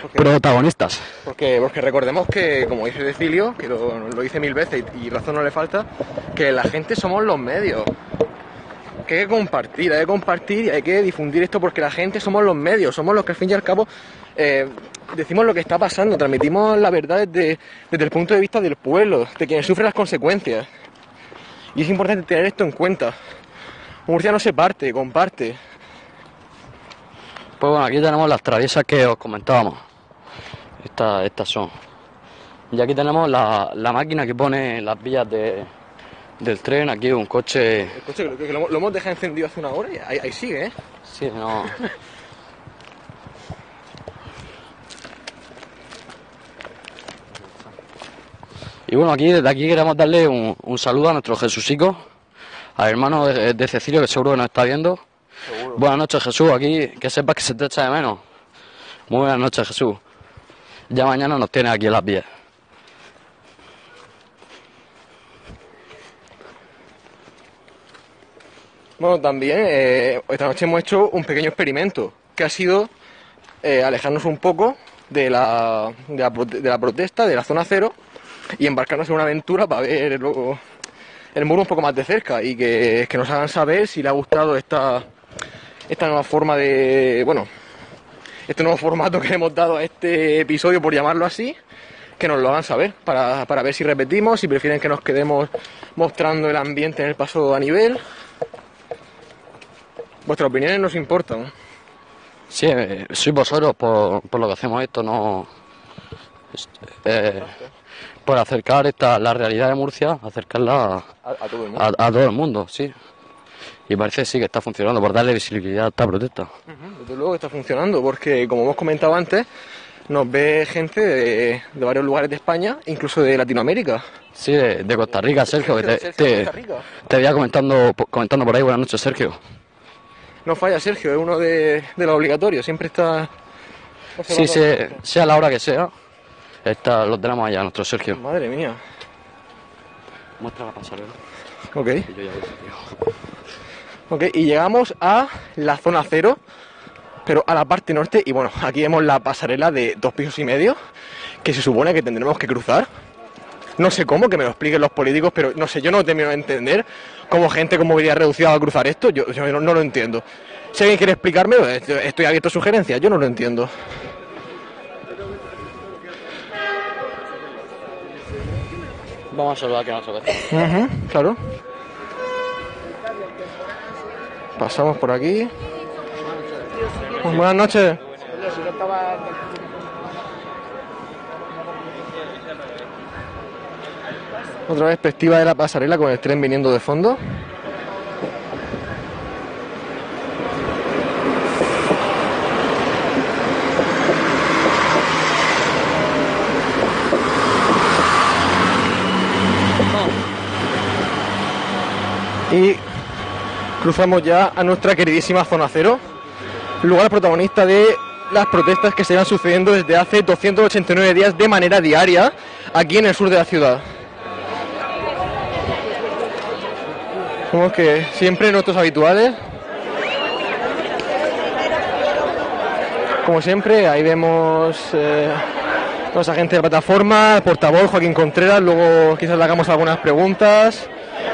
Porque- Protagonistas. Porque, porque recordemos que, como dice Decilio, que lo, lo dice mil veces y, y razón no le falta, que la gente somos los medios. Que hay que compartir, hay que compartir y hay que difundir esto porque la gente somos los medios, somos los que al fin y al cabo eh, decimos lo que está pasando, transmitimos la verdad desde, desde el punto de vista del pueblo, de quienes sufren las consecuencias. Y es importante tener esto en cuenta. Murcia no se parte, comparte. Pues bueno, aquí tenemos las traviesas que os comentábamos. Estas, estas son. Y aquí tenemos la, la máquina que pone las vías de, del tren. Aquí un coche. El coche que, que lo, lo hemos dejado encendido hace una hora y ahí, ahí sigue, ¿eh? Sí, no. Y bueno, aquí desde aquí queremos darle un, un saludo a nuestro Jesucico, al hermano de, de Cecilio, que seguro que nos está viendo. Buenas noches, Jesús. Aquí que sepas que se te echa de menos. Muy buenas noches, Jesús. Ya mañana nos tienes aquí en las vías. Bueno, también eh, esta noche hemos hecho un pequeño experimento, que ha sido eh, alejarnos un poco de la, de la protesta, de la zona cero, y embarcarnos en una aventura para ver luego el muro un poco más de cerca y que, que nos hagan saber si le ha gustado esta, esta nueva forma de, bueno, este nuevo formato que le hemos dado a este episodio, por llamarlo así, que nos lo hagan saber, para, para ver si repetimos, si prefieren que nos quedemos mostrando el ambiente en el paso a nivel. Vuestras opiniones nos importan. Sí, eh, sois vosotros por, por lo que hacemos esto, no. es- eh, por acercar esta, la realidad de Murcia, acercarla A, a todo el mundo. a, a todo el mundo, sí. Y parece sí que está funcionando por darle visibilidad a esta protesta. Desde luego que está funcionando, porque como hemos comentado antes, nos ve gente de, de varios lugares de España, incluso de Latinoamérica. Sí, de, de Costa Rica, Sergio, que te, te, Costa Rica. te veía comentando, comentando por ahí. Buenas noches, Sergio. No falla Sergio, es uno de, de los obligatorios, siempre está... Sí, sea, sea la hora que sea, está, lo tenemos allá, nuestro Sergio. Madre mía. Muestra la pasarela. Ok, yo ya. Ok, y llegamos a la zona cero, pero a la parte norte, y bueno, aquí vemos la pasarela de dos pisos y medio, que se supone que tendremos que cruzar. No sé cómo, que me lo expliquen los políticos, pero no sé, yo no termino de entender cómo gente con movilidad reducida va a cruzar esto, yo, yo no, no lo entiendo. Si alguien quiere explicármelo, estoy estoy abierto a sugerencias, yo no lo entiendo. Vamos a saludar que no se ve. Ujú, claro. Pasamos por aquí. Buenas noches. Otra perspectiva de la pasarela con el tren viniendo de fondo. Y cruzamos ya a nuestra queridísima zona cero, lugar protagonista de las protestas que se van sucediendo desde hace 289 días de manera diaria aquí en el sur de la ciudad. Como que siempre nuestros habituales. Como siempre, ahí vemos eh, los agentes de la plataforma, el portavoz Joaquín Contreras, luego quizás le hagamos algunas preguntas.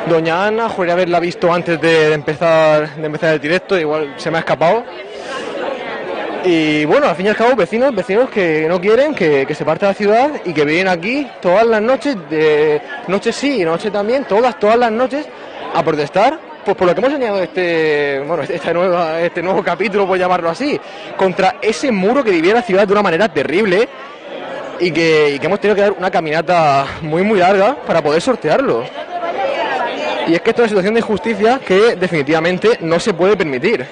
Doña Ana, juraría haberla visto antes de, empezar, de empezar el directo, igual se me ha escapado. Y bueno, al fin y al cabo, vecinos, vecinos que no quieren que, se parte la ciudad y que vienen aquí todas las noches, de noche sí y noche también, todas, todas las noches, a protestar, pues por lo que hemos enseñado este, bueno, este, nueva, este nuevo capítulo, por llamarlo así, contra ese muro que divide la ciudad de una manera terrible y que hemos tenido que dar una caminata muy, muy larga para poder sortearlo. Y es que esto es una situación de injusticia que definitivamente no se puede permitir.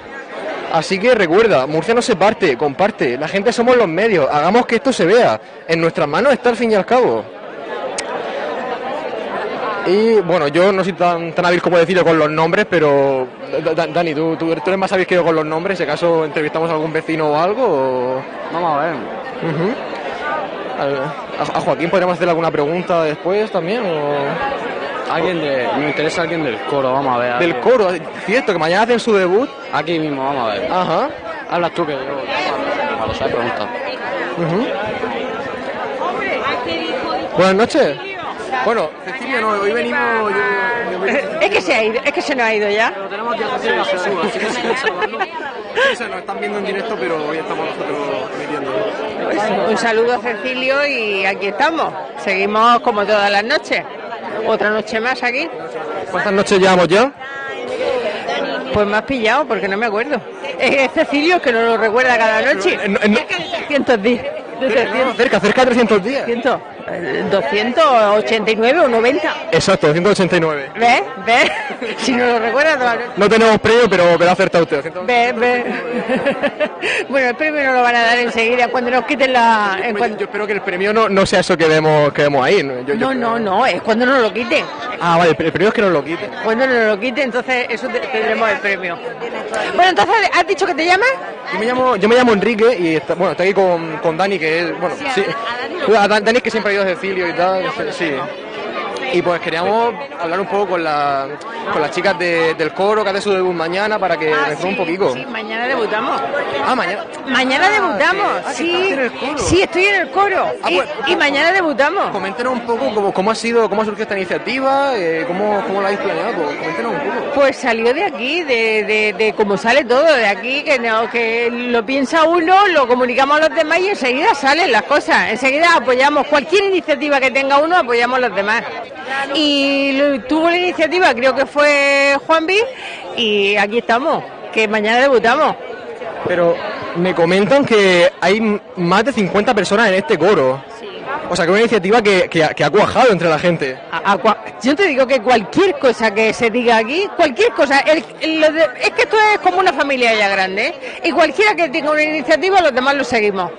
Así que recuerda, Murcia no se parte, comparte. La gente somos los medios. Hagamos que esto se vea. En nuestras manos está al fin y al cabo. Y bueno, yo no soy tan, tan hábil como decirlo con los nombres, pero Da- Da- Dani, ¿tú, tú, tú eres más hábil que yo con los nombres. Si acaso entrevistamos a algún vecino o algo. o- Vamos a ver. A, a Joaquín podríamos hacerle alguna pregunta después también. o- Alguien de. Me interesa alguien del coro, vamos a ver. Del alguien- coro, cierto, que mañana hacen su debut. Aquí mismo, vamos a ver. Ajá. Hablas tú que yo. A lo sabes, pregunta. Ujú. Buenas noches. Bueno, Cecilia, no, hoy venimos. Es que se ha ido, es que se nos ha ido ya. Pero tenemos ya a Cecilia Jesús, así que sí, se nos están viendo en directo, pero hoy estamos nosotros emitiendo. Un saludo a Cecilio y aquí estamos. Seguimos como todas las noches. Otra noche más aquí. ¿Cuántas noches llevamos ya? Pues me has pillado porque no me acuerdo. Es Cecilio que no lo recuerda cada noche. No, eh, no. Cerca de 300 días. De 300. Cerca, cerca de 300 días. 200, eh, 289 o 90. Exacto, 189. ¿Ves? ¿Ves? Si no lo recuerdas, No tenemos premio, pero, pero ha acertado usted. 189. ¿Ves? ¿Ves? Bueno, el premio no lo van a dar enseguida cuando nos quiten la... en Yo espero que el premio no, no sea eso que vemos, que vemos ahí. ¿no? Yo- yo No, creo- no, no, es cuando nos lo quiten. Ah, vale, el pre- el premio es que nos lo quite. Cuando nos lo quiten, entonces eso te- tendremos el premio. Bueno, entonces, ¿has dicho que te llamas? Yo me llamo, yo me llamo Enrique y está, bueno, estoy aquí con, con Dani, que es, bueno, sí, a Dan- Dani es que siempre Cecilio y tal. Sí. Y pues queríamos hablar un poco con, la, con las chicas de- del coro que hace su debut mañana para que me informe un poquito. Sí, mañana debutamos. Ah, mañana. Mañana debutamos, Ah, sí. Sí, estoy en el coro. Ah, y, pues, y mañana debutamos. Coméntenos un poco cómo, cómo ha sido, cómo ha surgido esta iniciativa, eh, cómo, cómo la habéis planeado, pues, coméntenos un poco. Pues salió de aquí, de, de, de cómo sale todo, de aquí, que no, que lo piensa uno, lo comunicamos a los demás y enseguida salen las cosas. Enseguida apoyamos cualquier iniciativa que tenga uno, apoyamos a los demás. Y tuvo la iniciativa, creo que fue Juanvi, y aquí estamos, que mañana debutamos. Pero me comentan que hay más de 50 personas en este coro. O sea, que es una iniciativa que, que ha- que ha cuajado entre la gente. A- a cua- yo te digo que cualquier cosa que se diga aquí, cualquier cosa, el- el- lo de- es que esto es como una familia ya grande, ¿eh? y cualquiera que tenga una iniciativa, los demás lo seguimos.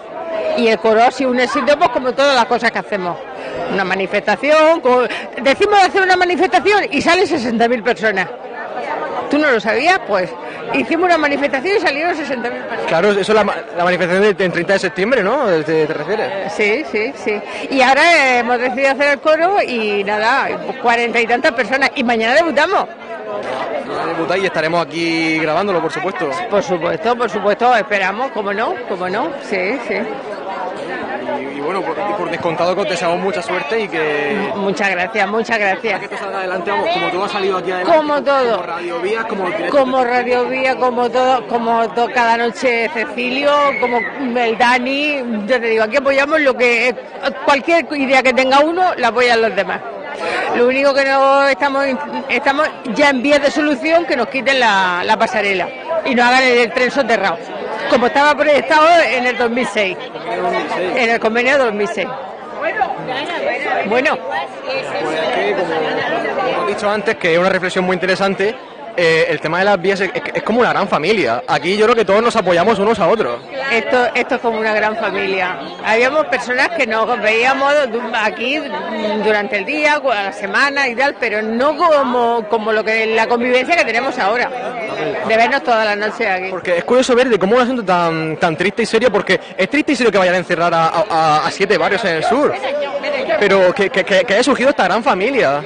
Y el coro ha sido un éxito, pues como todas las cosas que hacemos. Una manifestación, decimos de hacer una manifestación y salen 60.000 personas. ¿Tú no lo sabías? Pues hicimos una manifestación y salieron 60.000 personas. Claro, eso es la, ma- la manifestación del del 30 de septiembre, ¿no? ¿Te, te refieres? Sí, sí, sí. Y ahora eh, hemos decidido hacer el coro y nada, cuarenta y tantas personas. Y mañana debutamos. Y estaremos aquí grabándolo, por supuesto. Por supuesto, por supuesto, esperamos, como no, como no, sí, sí. Y, y bueno, por, descontado que os deseamos mucha suerte y que, Muchas gracias, muchas que gracias. esto salga adelante, vamos, como todo ha salido aquí adelante. Como todo. Como Radio Vías, como. Como Radio Vía, como todo, como to- cada noche Cecilio, como el Dani, yo te digo, aquí apoyamos lo que cualquier idea que tenga uno, la apoyan los demás. Lo único que no estamos estamos ya en vías de solución que nos quiten la, la pasarela y nos hagan el tren soterrado, como estaba proyectado en el 2006, en el convenio de 2006. Bueno, como, como he dicho antes, que es una reflexión muy interesante, eh, el tema de las vías es, como una gran familia. Aquí yo creo que todos nos apoyamos unos a otros. Esto, esto es como una gran familia. Habíamos personas que nos veíamos aquí durante el día, a la semana y tal, pero no como, como lo que la convivencia que tenemos ahora. De vernos todas las noches aquí. Porque es curioso ver de cómo un asunto tan, tan triste y serio, porque es triste y serio que vayan a encerrar a, a- a siete barrios en el sur, pero que, que- que- haya surgido esta gran familia.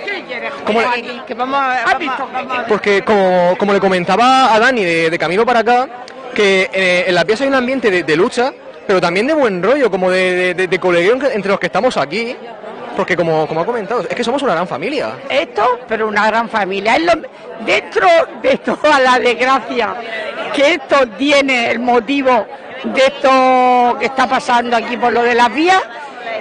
Como Que- vamos a- porque como, como le comentaba a Dani de, de camino para acá, que eh, en las vías hay un ambiente de, lucha, pero también de buen rollo, como de, de, colegueo entre los que estamos aquí, porque como, como ha comentado, es que somos una gran familia. esto, pero una gran familia. Es lo- dentro de toda la desgracia que esto tiene el motivo de esto que está pasando aquí por lo de las vías,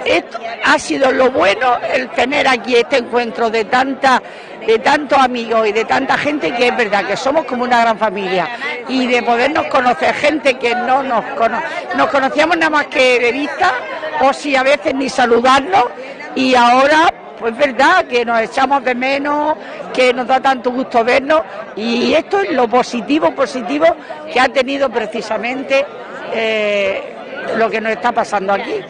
esto ha sido lo bueno el tener aquí este encuentro de tantos amigos y de tanta gente que es verdad que somos como una gran familia. Y de podernos conocer gente que no nos cono- nos conocíamos nada más que de vista o si a veces ni saludarnos y ahora pues verdad que nos echamos de menos, que nos da tanto gusto vernos y esto es lo positivo, positivo que ha tenido precisamente eh, lo que nos está pasando aquí.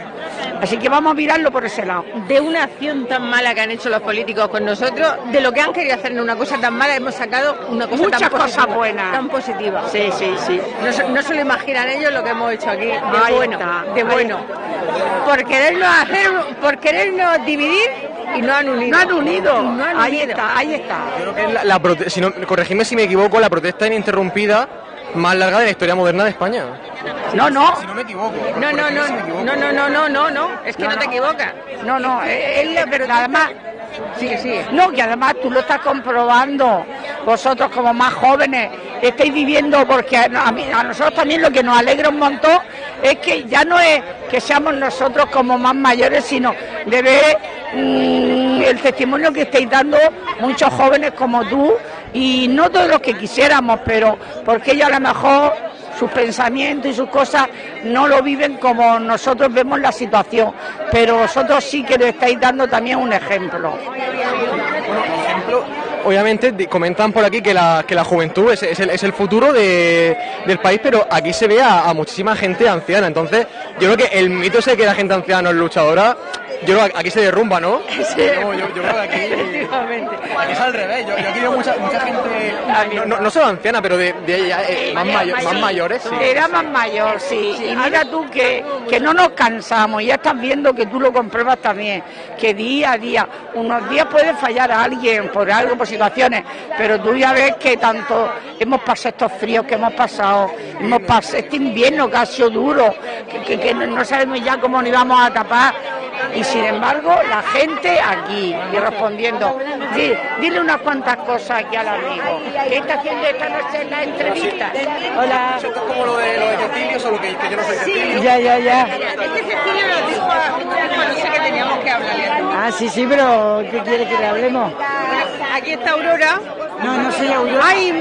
Así que vamos a mirarlo por ese lado. de una acción tan mala que han hecho los políticos con nosotros, de lo que han querido hacer una cosa tan mala, hemos sacado una cosa Muchas tan cosas buenas. Tan positiva. Sí, sí, sí. No, se- no se lo imaginan ellos lo que hemos hecho aquí, de Ahí bueno, está, de bueno. Por querernos hacer, por querernos dividir y no han unido. No han unido. No han ahí unido. está, ahí está. Yo creo que es la, la prote- si no, si me equivoco, la protesta ininterrumpida más larga de la historia moderna de España. No, no, Si no me equivoco. No, no, no, no, no, no, no, no, no, es que no, te equivocas. no, no, es, es la verdad. Además, Sí, sí. No, que además tú lo estás comprobando. Vosotros como más jóvenes estáis viviendo, porque a, a mí- a nosotros también lo que nos alegra un montón es que ya no es que seamos nosotros como más mayores, sino de ver mm, el testimonio que estáis dando muchos jóvenes como tú y no todos los que quisiéramos, pero porque ellos a lo mejor sus pensamientos y sus cosas no lo viven como nosotros vemos la situación, pero vosotros sí que le estáis dando también un ejemplo. obviamente comentan por aquí que la, que la juventud es, el, es el futuro de- del país, pero aquí se ve a, a muchísima gente anciana. Entonces, yo creo que el mito ese de que la gente anciana no es luchadora, yo creo que aquí se derrumba, ¿no? No, yo, yo creo que aquí, aquí es al revés. Yo, yo aquí veo mucha, mucha gente, no, no, no solo anciana, pero de, de eh, más, mayo- más mayores. sí. Era más mayor, sí. Y mira tú que, que no nos cansamos. Ya estás viendo que tú lo compruebas también. Que día a día, unos días puede fallar a alguien por algo, por situaciones. Pero tú ya ves que tanto hemos pasado estos fríos que hemos pasado, hemos pasado este invierno que ha sido duro, que, que- que no no sabemos ya cómo nos íbamos a tapar. Y sin embargo, la gente aquí, y respondiendo, Di- dile unas cuantas cosas aquí al amigo. ¿Qué está haciendo esta noche en la entrevista? Hola. Esto es como lo de, lo de Cecilio, solo que, que yo no soy Cecilio. Ya, ya, ya. Este Cecilio nos dijo cuando sé que teníamos que hablarle. Ah, sí, sí, pero ¿qué quiere que le hablemos? Aquí está Aurora. No, no soy Aurora. Ay,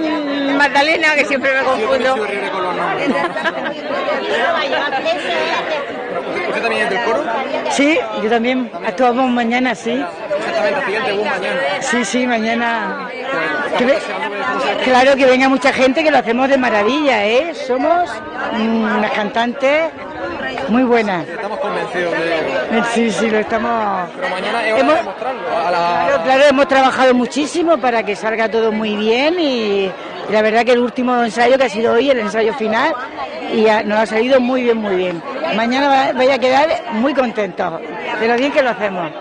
Magdalena, que siempre me confundo. Soy horrible con los nombres. ¿Usted también es del coro? Sí, yo también. Actuamos mañana, sí. Exactamente, bus mañana. Sí, sí, mañana. Que ve- Claro que venga mucha gente, que lo hacemos de maravilla, ¿eh? Somos mm, unas cantantes muy buenas. Estamos convencidos de... Sí, sí, lo estamos... Pero mañana es hora Hemos- de mostrarlo. A la... Claro, claro, hemos trabajado muchísimo para que salga todo muy bien y, la verdad que el último ensayo que ha sido hoy, el ensayo final, y nos ha salido muy bien, muy bien. Mañana va- vaya a quedar muy contentos de lo bien que lo hacemos.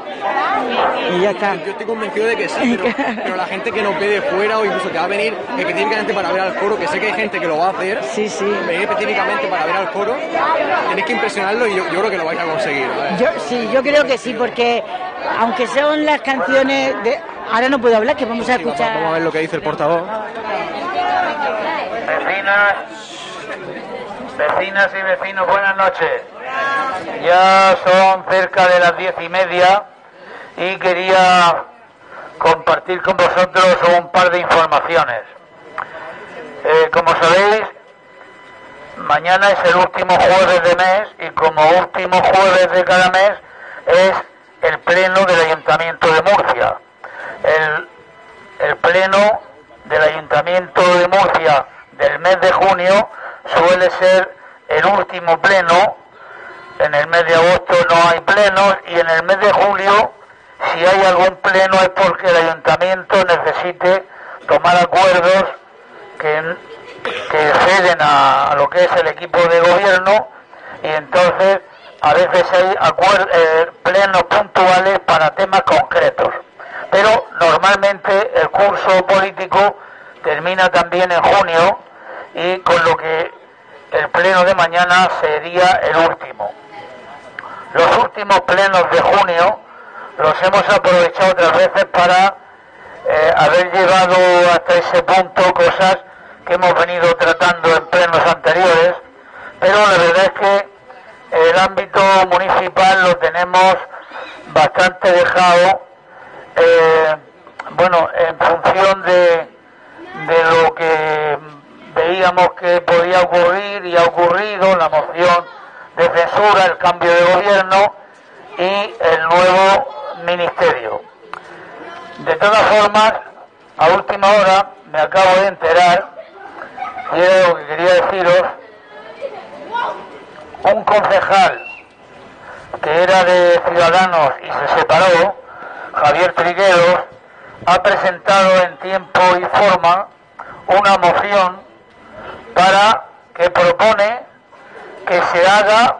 Y ya está. Yo estoy convencido de que sí, pero, pero la gente que nos ve de fuera o incluso que va a venir específicamente para ver al coro, que sé que hay gente que lo va a hacer, Sí, sí. venir específicamente para ver al coro, tenéis que impresionarlo y yo, yo creo que lo vais a conseguir. ¿vale? Yo, sí, yo creo que sí, porque aunque son las canciones de... Ahora no puedo hablar, que vamos a escuchar... vamos a ver lo que dice el portavoz. Vecinas, vecinas y vecinos, buenas noches. Ya son cerca de las diez y media y quería compartir con vosotros un par de informaciones. Eh, como sabéis, mañana es el último jueves de mes y como último jueves de cada mes es el pleno del Ayuntamiento de Murcia. El, el pleno del Ayuntamiento de Murcia del mes de junio suele ser el último pleno. En el mes de agosto no hay plenos y en el mes de julio, si hay algún pleno es porque el ayuntamiento necesite tomar acuerdos que, que ceden a, lo que es el equipo de gobierno y entonces a veces hay acuer- eh, plenos puntuales para temas concretos. Pero normalmente el curso político termina también en junio y con lo que el pleno de mañana sería el último. Los últimos plenos de junio los hemos aprovechado otras veces para eh, haber llevado hasta ese punto cosas que hemos venido tratando en plenos anteriores, pero la verdad es que el ámbito municipal lo tenemos bastante dejado, eh, bueno, en función de, de lo que veíamos que podía ocurrir y ha ocurrido, la moción de censura, el cambio de gobierno y el nuevo ministerio. De todas formas, a última hora me acabo de enterar, y era lo que quería deciros, un concejal que era de Ciudadanos y se separó, Javier Trigueros, ha presentado en tiempo y forma una moción para que propone que se haga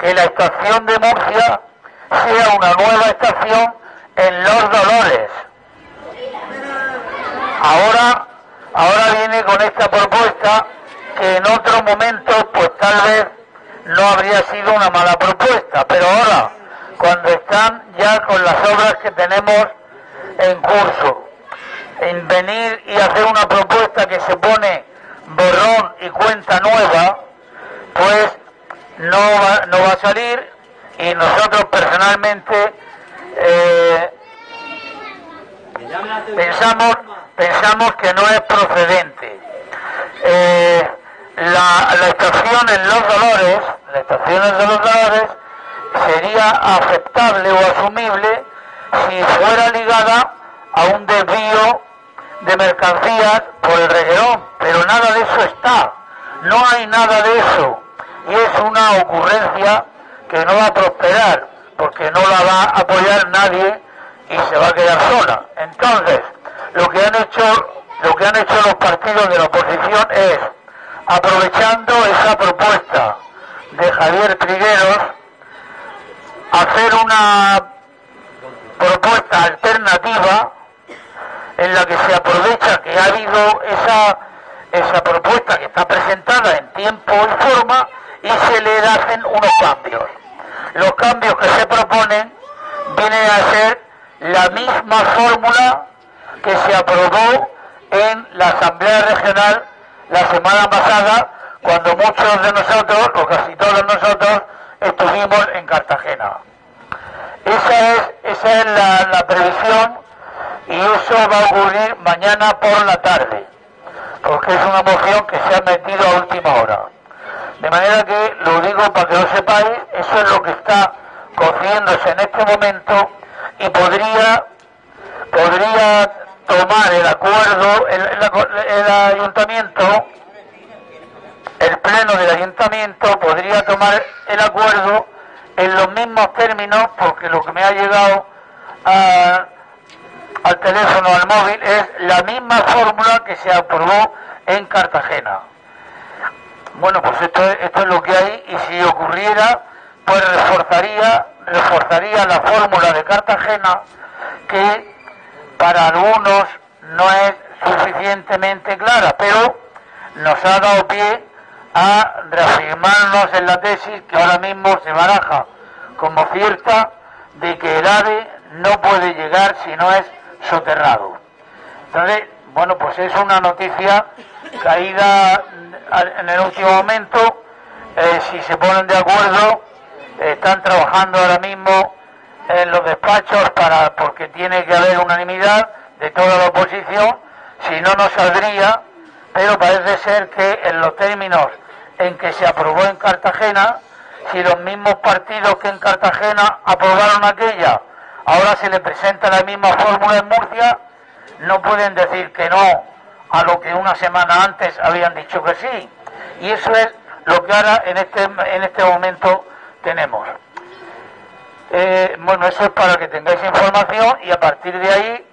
que la estación de Murcia sea una nueva estación en Los Dolores. Ahora, ahora viene con esta propuesta que en otro momento pues tal vez no habría sido una mala propuesta, pero ahora, cuando están ya con las obras que tenemos en curso, en venir y hacer una propuesta que se pone borrón y cuenta nueva, pues no va, no va a salir y nosotros personalmente eh, pensamos pensamos que no es procedente. Eh, la, la estación en Los Dolores, la estación en Los Dolores, sería aceptable o asumible si fuera ligada a un desvío de mercancías por el reguerón, pero nada de eso está, no hay nada de eso, y es una ocurrencia que no va a prosperar, porque no la va a apoyar nadie y se va a quedar sola. Entonces, lo que han hecho, lo que han hecho los partidos de la oposición es, aprovechando esa propuesta de Javier Trigueros, hacer una propuesta alternativa en la que se aprovecha que ha habido esa, esa propuesta que está presentada en tiempo y forma y se le hacen unos cambios. Los cambios que se proponen vienen a ser la misma fórmula que se aprobó en la Asamblea Regional la semana pasada, cuando muchos de nosotros, o casi todos nosotros, estuvimos en Cartagena. Esa es, esa es la, la previsión y eso va a ocurrir mañana por la tarde, porque es una moción que se ha metido a última hora. De manera que, lo digo para que lo sepáis, eso es lo que está cociéndose en este momento y podría, podría tomar el acuerdo, el, ayuntamiento, el pleno del ayuntamiento podría tomar el acuerdo en los mismos términos, porque lo que me ha llegado a- al teléfono, al móvil, es la misma fórmula que se aprobó en Cartagena. Bueno, pues esto, es- esto es lo que hay y si ocurriera, pues reforzaría, reforzaría la fórmula de Cartagena que para algunos no es suficientemente clara, pero nos ha dado pie a reafirmarnos en la tesis que ahora mismo se baraja como cierta de que el AVE no puede llegar si no es soterrado. Entonces, bueno, pues es una noticia caída en el último momento. Eh, si se ponen de acuerdo, están trabajando ahora mismo en los despachos para porque tiene que haber unanimidad de toda la oposición. Si no, no saldría. Pero parece ser que en los términos en que se aprobó en Cartagena, si los mismos partidos que en Cartagena aprobaron aquella, ahora se le presenta la misma fórmula en Murcia, no pueden decir que no a lo que una semana antes habían dicho que sí. Y eso es lo que ahora en este, en este momento tenemos. Eh, bueno, eso es para que tengáis información y a partir de ahí,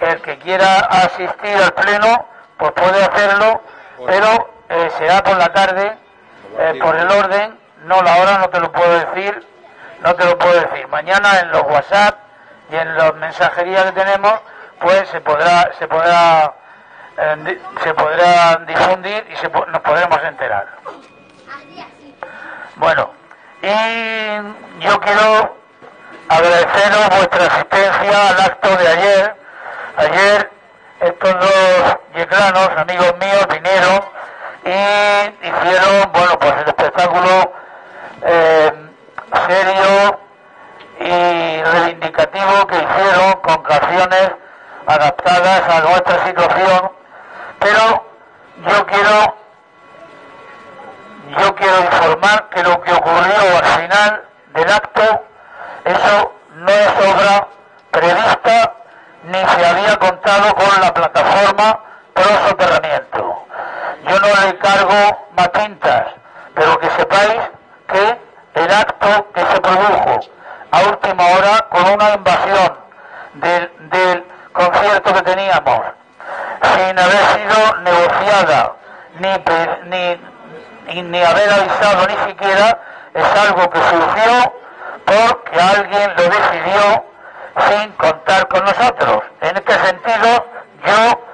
el que quiera asistir al pleno, pues puede hacerlo, pero eh, será por la tarde, eh, por el orden, no la hora no te lo puedo decir, no te lo puedo decir. Mañana en los WhatsApp y en las mensajerías que tenemos, pues se podrá, se podrá, eh, se podrá difundir y nos podremos enterar. Bueno, y yo quiero agradeceros vuestra asistencia al acto de ayer. Ayer estos dos yeclanos, amigos míos, vinieron y hicieron, bueno, pues el espectáculo eh, serio y reivindicativo que hicieron con canciones adaptadas a nuestra situación, pero yo quiero yo quiero informar que lo que ocurrió al final del acto, eso no es obra prevista ni se había contado con la plataforma pro soterramiento. Yo no le cargo más tintas, pero que sepáis que el acto que se produjo a última hora con una invasión del, del concierto que teníamos, sin haber sido negociada ni, ni, ni haber avisado ni siquiera, es algo que surgió porque alguien lo decidió sin contar con nosotros. En este sentido, yo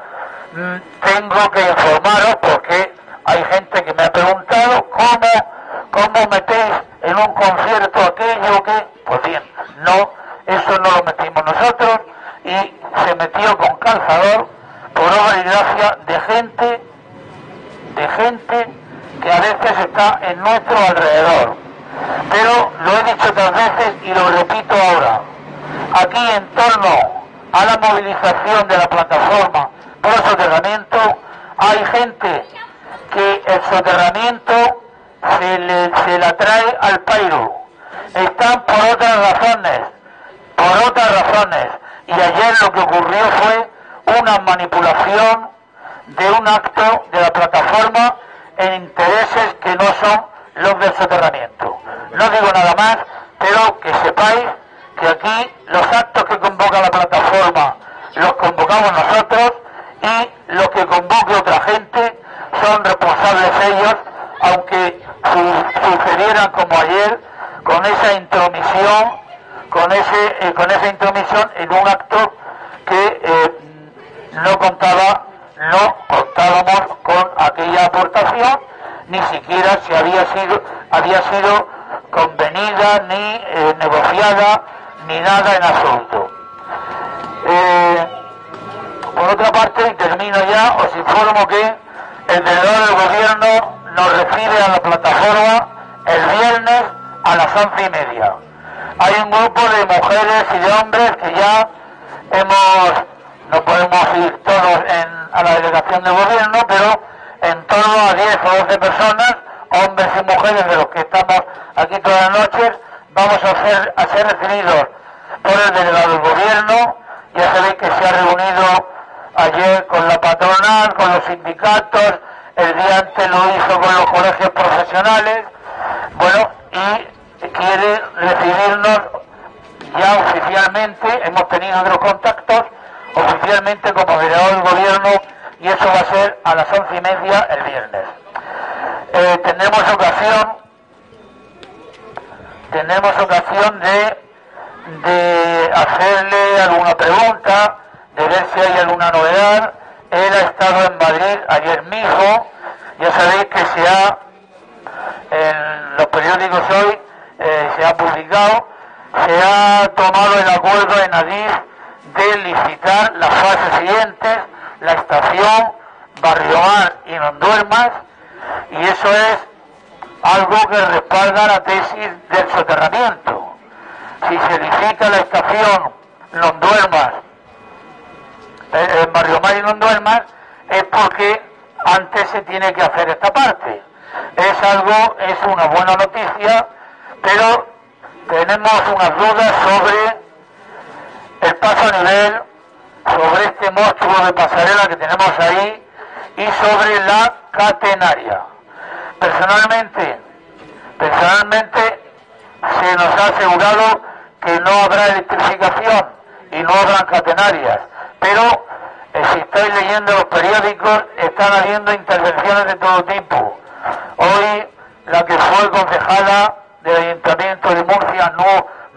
mm, tengo que informaros porque hay gente que me ha preguntado cómo, cómo metéis en un concierto aquello que, pues bien, no, eso no lo metimos nosotros y se metió con calzador por obra y gracia de gente, de gente que a veces está en nuestro alrededor. Pero lo he dicho otras veces y lo repito ahora. Aquí en torno a la movilización de la plataforma por soterramiento hay gente que el soterramiento se, le, se la trae al pairo. Están por otras razones, por otras razones. Y ayer lo que ocurrió fue una manipulación de un acto de la plataforma en intereses que no son los del soterramiento. No digo nada más, pero que sepáis que aquí los actos que convoca la plataforma los convocamos nosotros y los que convoque otra gente son responsables ellos, aunque sucedieran como ayer con esa intromisión, con ese, eh, con esa intromisión en un acto que eh, no contaba, no contábamos con aquella aportación, ni siquiera se había sido, había sido convenida ni eh, negociada ni nada en absoluto. por otra parte, y termino ya, os informo que el delegado del gobierno nos recibe a la plataforma el viernes a las once y media. Hay un grupo de mujeres y de hombres que ya hemos, no podemos ir todos a la delegación del gobierno, pero en torno a 10 o 12 personas, hombres y mujeres de los que estamos aquí todas las noches, vamos a ser, a ser recibidos por el delegado del gobierno. Ya sabéis que se ha reunido ayer con la patronal, con los sindicatos, el día antes lo hizo con los colegios profesionales, bueno, y quiere recibirnos ya oficialmente, hemos tenido otros contactos, oficialmente como delegado del gobierno, y eso va a ser a las once y media el viernes. Eh, tendremos ocasión, tenemos ocasión de, de hacerle alguna pregunta, de ver si hay alguna novedad. Él ha estado en Madrid ayer mismo. Ya sabéis que se ha, en los periódicos hoy, eh, se ha publicado, se ha tomado el acuerdo en Adif de licitar las fases siguientes, la estación Barriomar y Nonduermas, y eso es algo que respalda la tesis del soterramiento. Si se licita la estación Nonduermas en Barrio Mar y no duermas, es porque antes se tiene que hacer esta parte. Es algo, es una buena noticia, pero tenemos unas dudas sobre el paso a nivel, sobre este monstruo de pasarela que tenemos ahí y sobre la catenaria. Personalmente, personalmente se nos ha asegurado que no habrá electrificación y no habrá catenarias pero eh, si estáis leyendo los periódicos, están habiendo intervenciones de todo tipo. Hoy, la que fue concejala del Ayuntamiento de Murcia,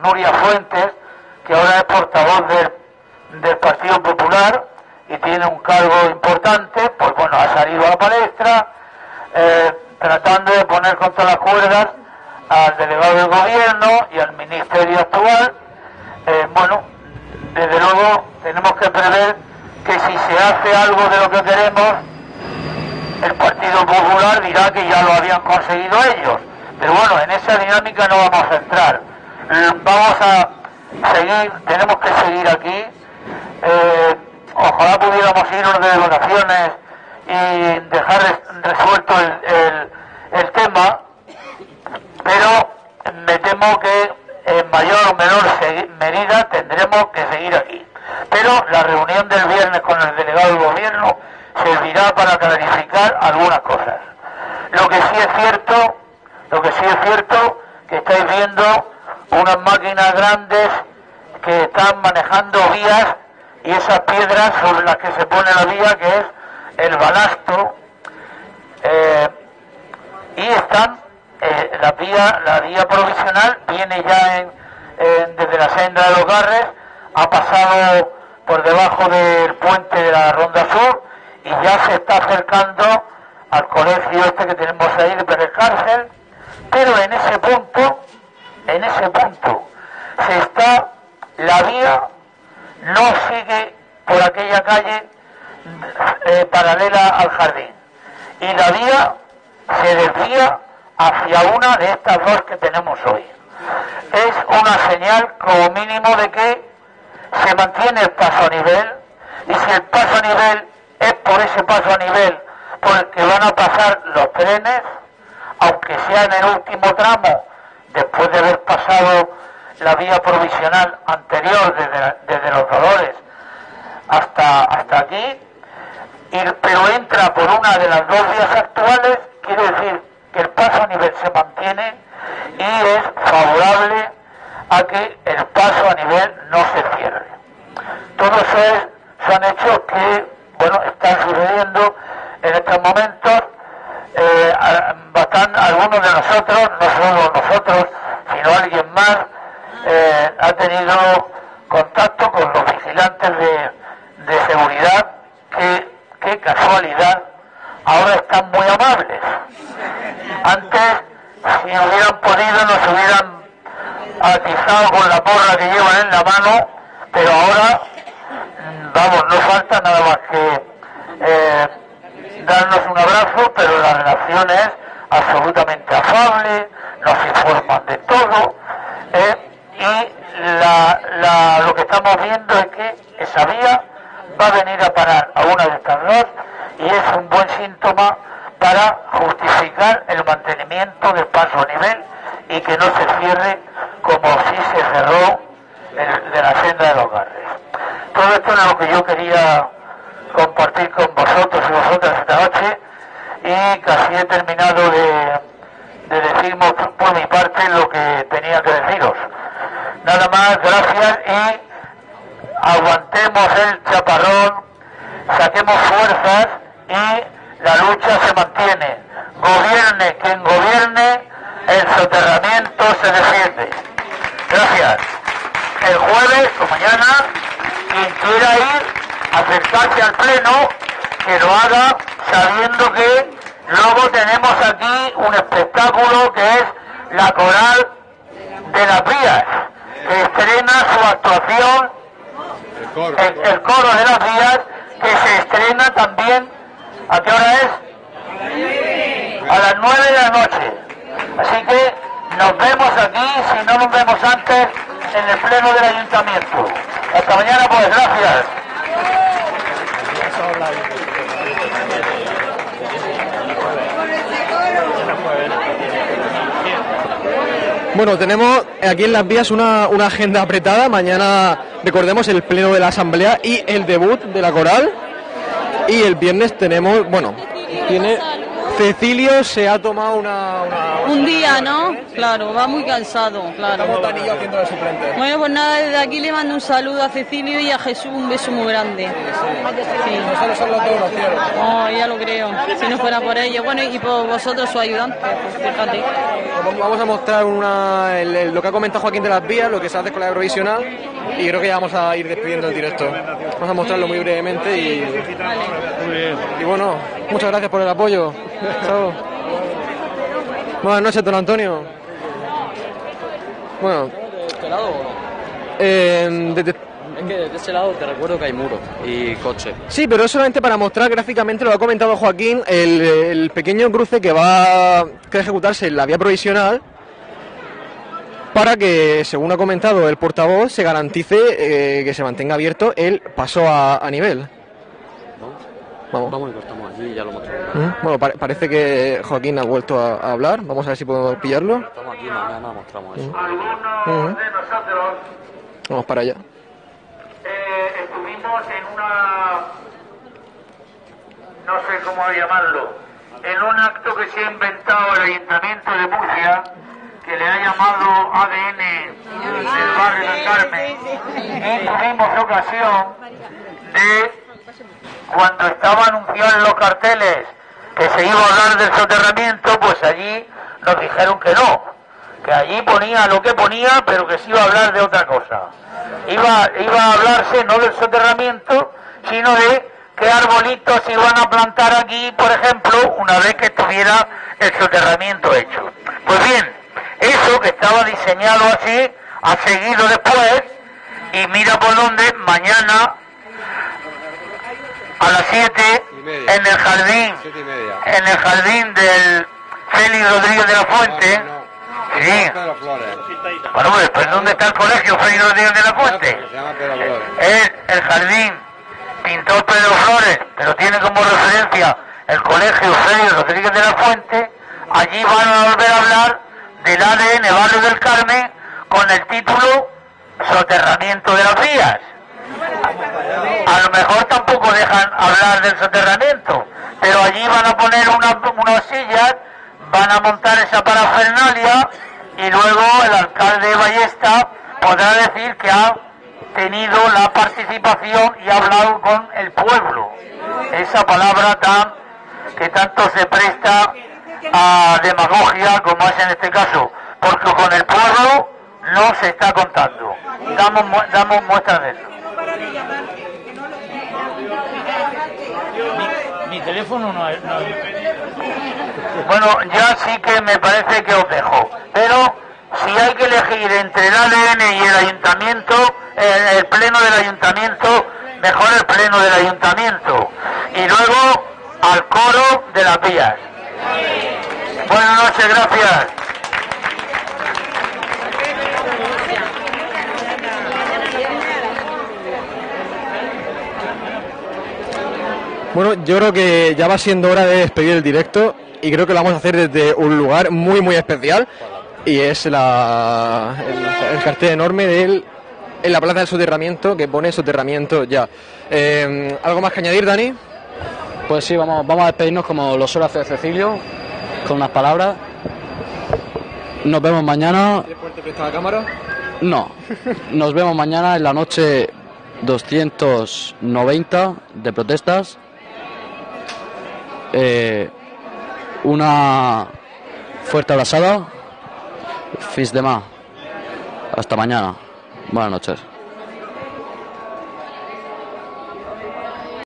Nuria Fuentes, que ahora es portavoz del, Partido Popular y tiene un cargo importante, pues bueno, ha salido a la palestra eh, tratando de poner contra las cuerdas al delegado del gobierno y al ministerio actual. Eh, bueno, desde luego tenemos que prever que si se hace algo de lo que queremos, el Partido Popular dirá que ya lo habían conseguido ellos. Pero bueno, en esa dinámica no vamos a entrar. Vamos a seguir, tenemos que seguir aquí. Eh, ojalá pudiéramos irnos de vacaciones y dejar resuelto el, el tema, pero me temo que en mayor o menor medida tendremos que seguir aquí. Pero la reunión del viernes con el delegado del gobierno servirá para clarificar algunas cosas. Lo que sí es cierto, lo que sí es cierto, que estáis viendo unas máquinas grandes que están manejando vías y esas piedras sobre las que se pone la vía, que es el balasto, eh, y están eh, la vía la vía provisional viene ya desde la senda de los Garres, ha pasado por debajo del puente de la Ronda Sur y ya se está acercando al colegio este que tenemos ahí de Pérez Cárcel, pero en ese punto, en ese punto, se está, la vía no sigue por aquella calle eh, paralela al jardín y la vía se desvía hacia una de estas dos que tenemos hoy. Es una como mínimo de que se mantiene el paso a nivel y si el paso a nivel es por ese paso a nivel por el que van a pasar los trenes, aunque sea en el último tramo, después de haber pasado la vía provisional anterior desde, los dolores hasta, hasta aquí, pero entra por una de las dos vías actuales, quiere decir que el paso a nivel se mantiene y es favorable a que el paso a nivel no se cierre. Todo eso es- son hechos que bueno están sucediendo en estos momentos. Eh, a- bastan- algunos de nosotros, no solo nosotros, sino alguien más, eh, ha tenido contacto con los vigilantes de, de seguridad que, qué casualidad, ahora están muy amables. Antes, si hubieran podido, nos hubieran atizado con la porra que llevan en la mano, pero ahora, vamos, no falta nada más que eh, darnos un abrazo, pero la relación es absolutamente afable, nos informan de todo, eh, y lo que estamos viendo es que esa vía va a venir a parar a una de estas dos y es un buen síntoma para justificar el mantenimiento del paso a nivel y que no se cierre como si se cerró el de la senda de los Garres. Todo esto es lo que yo quería compartir con vosotros y vosotras esta noche y casi he terminado de, de decir por mi parte lo que tenía que deciros. Nada más, gracias y aguantemos el chaparrón, saquemos fuerzas y la lucha se mantiene. Gobierne quien gobierne, el soterramiento se defiende. Gracias. El jueves o mañana, quien quiera ir, acercarse al pleno, que lo haga sabiendo que luego tenemos aquí un espectáculo que es la coral de las vías, que estrena su actuación el, el coro de las vías que se estrena también ¿a qué hora es? a las nueve de la noche así que nos vemos aquí si no nos vemos antes en el pleno del ayuntamiento hasta mañana pues gracias Bueno, tenemos aquí en las vías una, una agenda apretada. Mañana, recordemos, el pleno de la asamblea y el debut de la coral. Y el viernes tenemos, bueno, tiene Cecilio se ha tomado una... una- Un día, ¿no? Claro, va muy cansado, claro. Haciendo de suplente. Bueno, pues nada, desde aquí le mando un saludo a Cecilio y a Jesús un beso muy grande. Sí. Nosotros son los dos los cielos. Oh, ya lo creo. Si no fuera por ellos. Bueno, y por vosotros, su ayudante, pues fíjate. Vamos- Vamos a mostrar una, el- el- lo que ha comentado Joaquín de las vías, lo que se hace con la provisional y creo que ya vamos a ir despidiendo el directo. Vamos a mostrarlo muy brevemente y, y bueno, muchas gracias por el apoyo. Chao. Buenas noches, don Antonio. Bueno, este lado o no? eh, Es que de ese lado te recuerdo que hay muro y coche. Sí, pero es solamente para mostrar gráficamente, lo ha comentado Joaquín, el, el pequeño cruce que va que ejecutarse en la vía provisional para que, según ha comentado el portavoz, se garantice eh, que se mantenga abierto el paso a, a nivel. Vamos. Vamos y cortamos allí y ya lo mostramos. ¿Mm? Bueno, pare- parece que Joaquín ha vuelto a, a hablar. Vamos a ver si podemos pillarlo. Estamos aquí, mañana mostramos eso. algunos de nosotros Vamos para allá. eh, estuvimos en una, no sé cómo llamarlo, en un acto que se ha inventado el Ayuntamiento de Murcia, que le ha llamado ADN del barrio del Carmen, y tuvimos ocasión de, cuando estaba anunciado en los carteles que se iba a hablar del soterramiento, pues allí nos dijeron que no, que allí ponía lo que ponía, pero que se iba a hablar de otra cosa. Iba, iba a hablarse no del soterramiento, sino de qué arbolitos se iban a plantar aquí, por ejemplo, una vez que estuviera el soterramiento hecho. Pues bien, eso que estaba diseñado así, ha seguido después, y mira por dónde, mañana a las 7 en el jardín, en el jardín del Félix Rodríguez de la Fuente. Sí. Bueno, pues, pues, ¿dónde está el colegio Félix Rodríguez de la Fuente? Es el jardín Pintor Pedro Flores, pero tiene como referencia el colegio Félix Rodríguez de la Fuente, allí van a volver a hablar del ADN Barrio del Carmen con el título Soterramiento de las vías. A lo mejor tampoco dejan hablar del soterramiento, pero allí van a poner una- unas sillas, van a montar esa parafernalia y luego el alcalde de Ballesta podrá decir que ha tenido la participación y ha hablado con el pueblo. Esa palabra tan que tanto se presta a demagogia como es en este caso, porque con el pueblo no se está contando. Damos, damos muestras de eso. Mi teléfono no es. no es- Bueno, ya sí que me parece que os dejo. Pero si hay que elegir entre el ADN y el ayuntamiento, el, el pleno del ayuntamiento, mejor el pleno del ayuntamiento. Y luego al coro de las vías. Buenas noches, gracias. Bueno, yo creo que ya va siendo hora de despedir el directo y creo que lo vamos a hacer desde un lugar muy muy especial y es la, el, el cartel enorme del, en la plaza del soterramiento que pone soterramiento ya. Eh, ¿Algo más que añadir, Dani? Pues sí, vamos, vamos a despedirnos como lo suele hacer Cecilio, con unas palabras. Nos vemos mañana. la cámara? No, nos vemos mañana en la noche 290 de protestas. Eh, una fuerte abrazada. Fis de más. Hasta mañana. Buenas noches.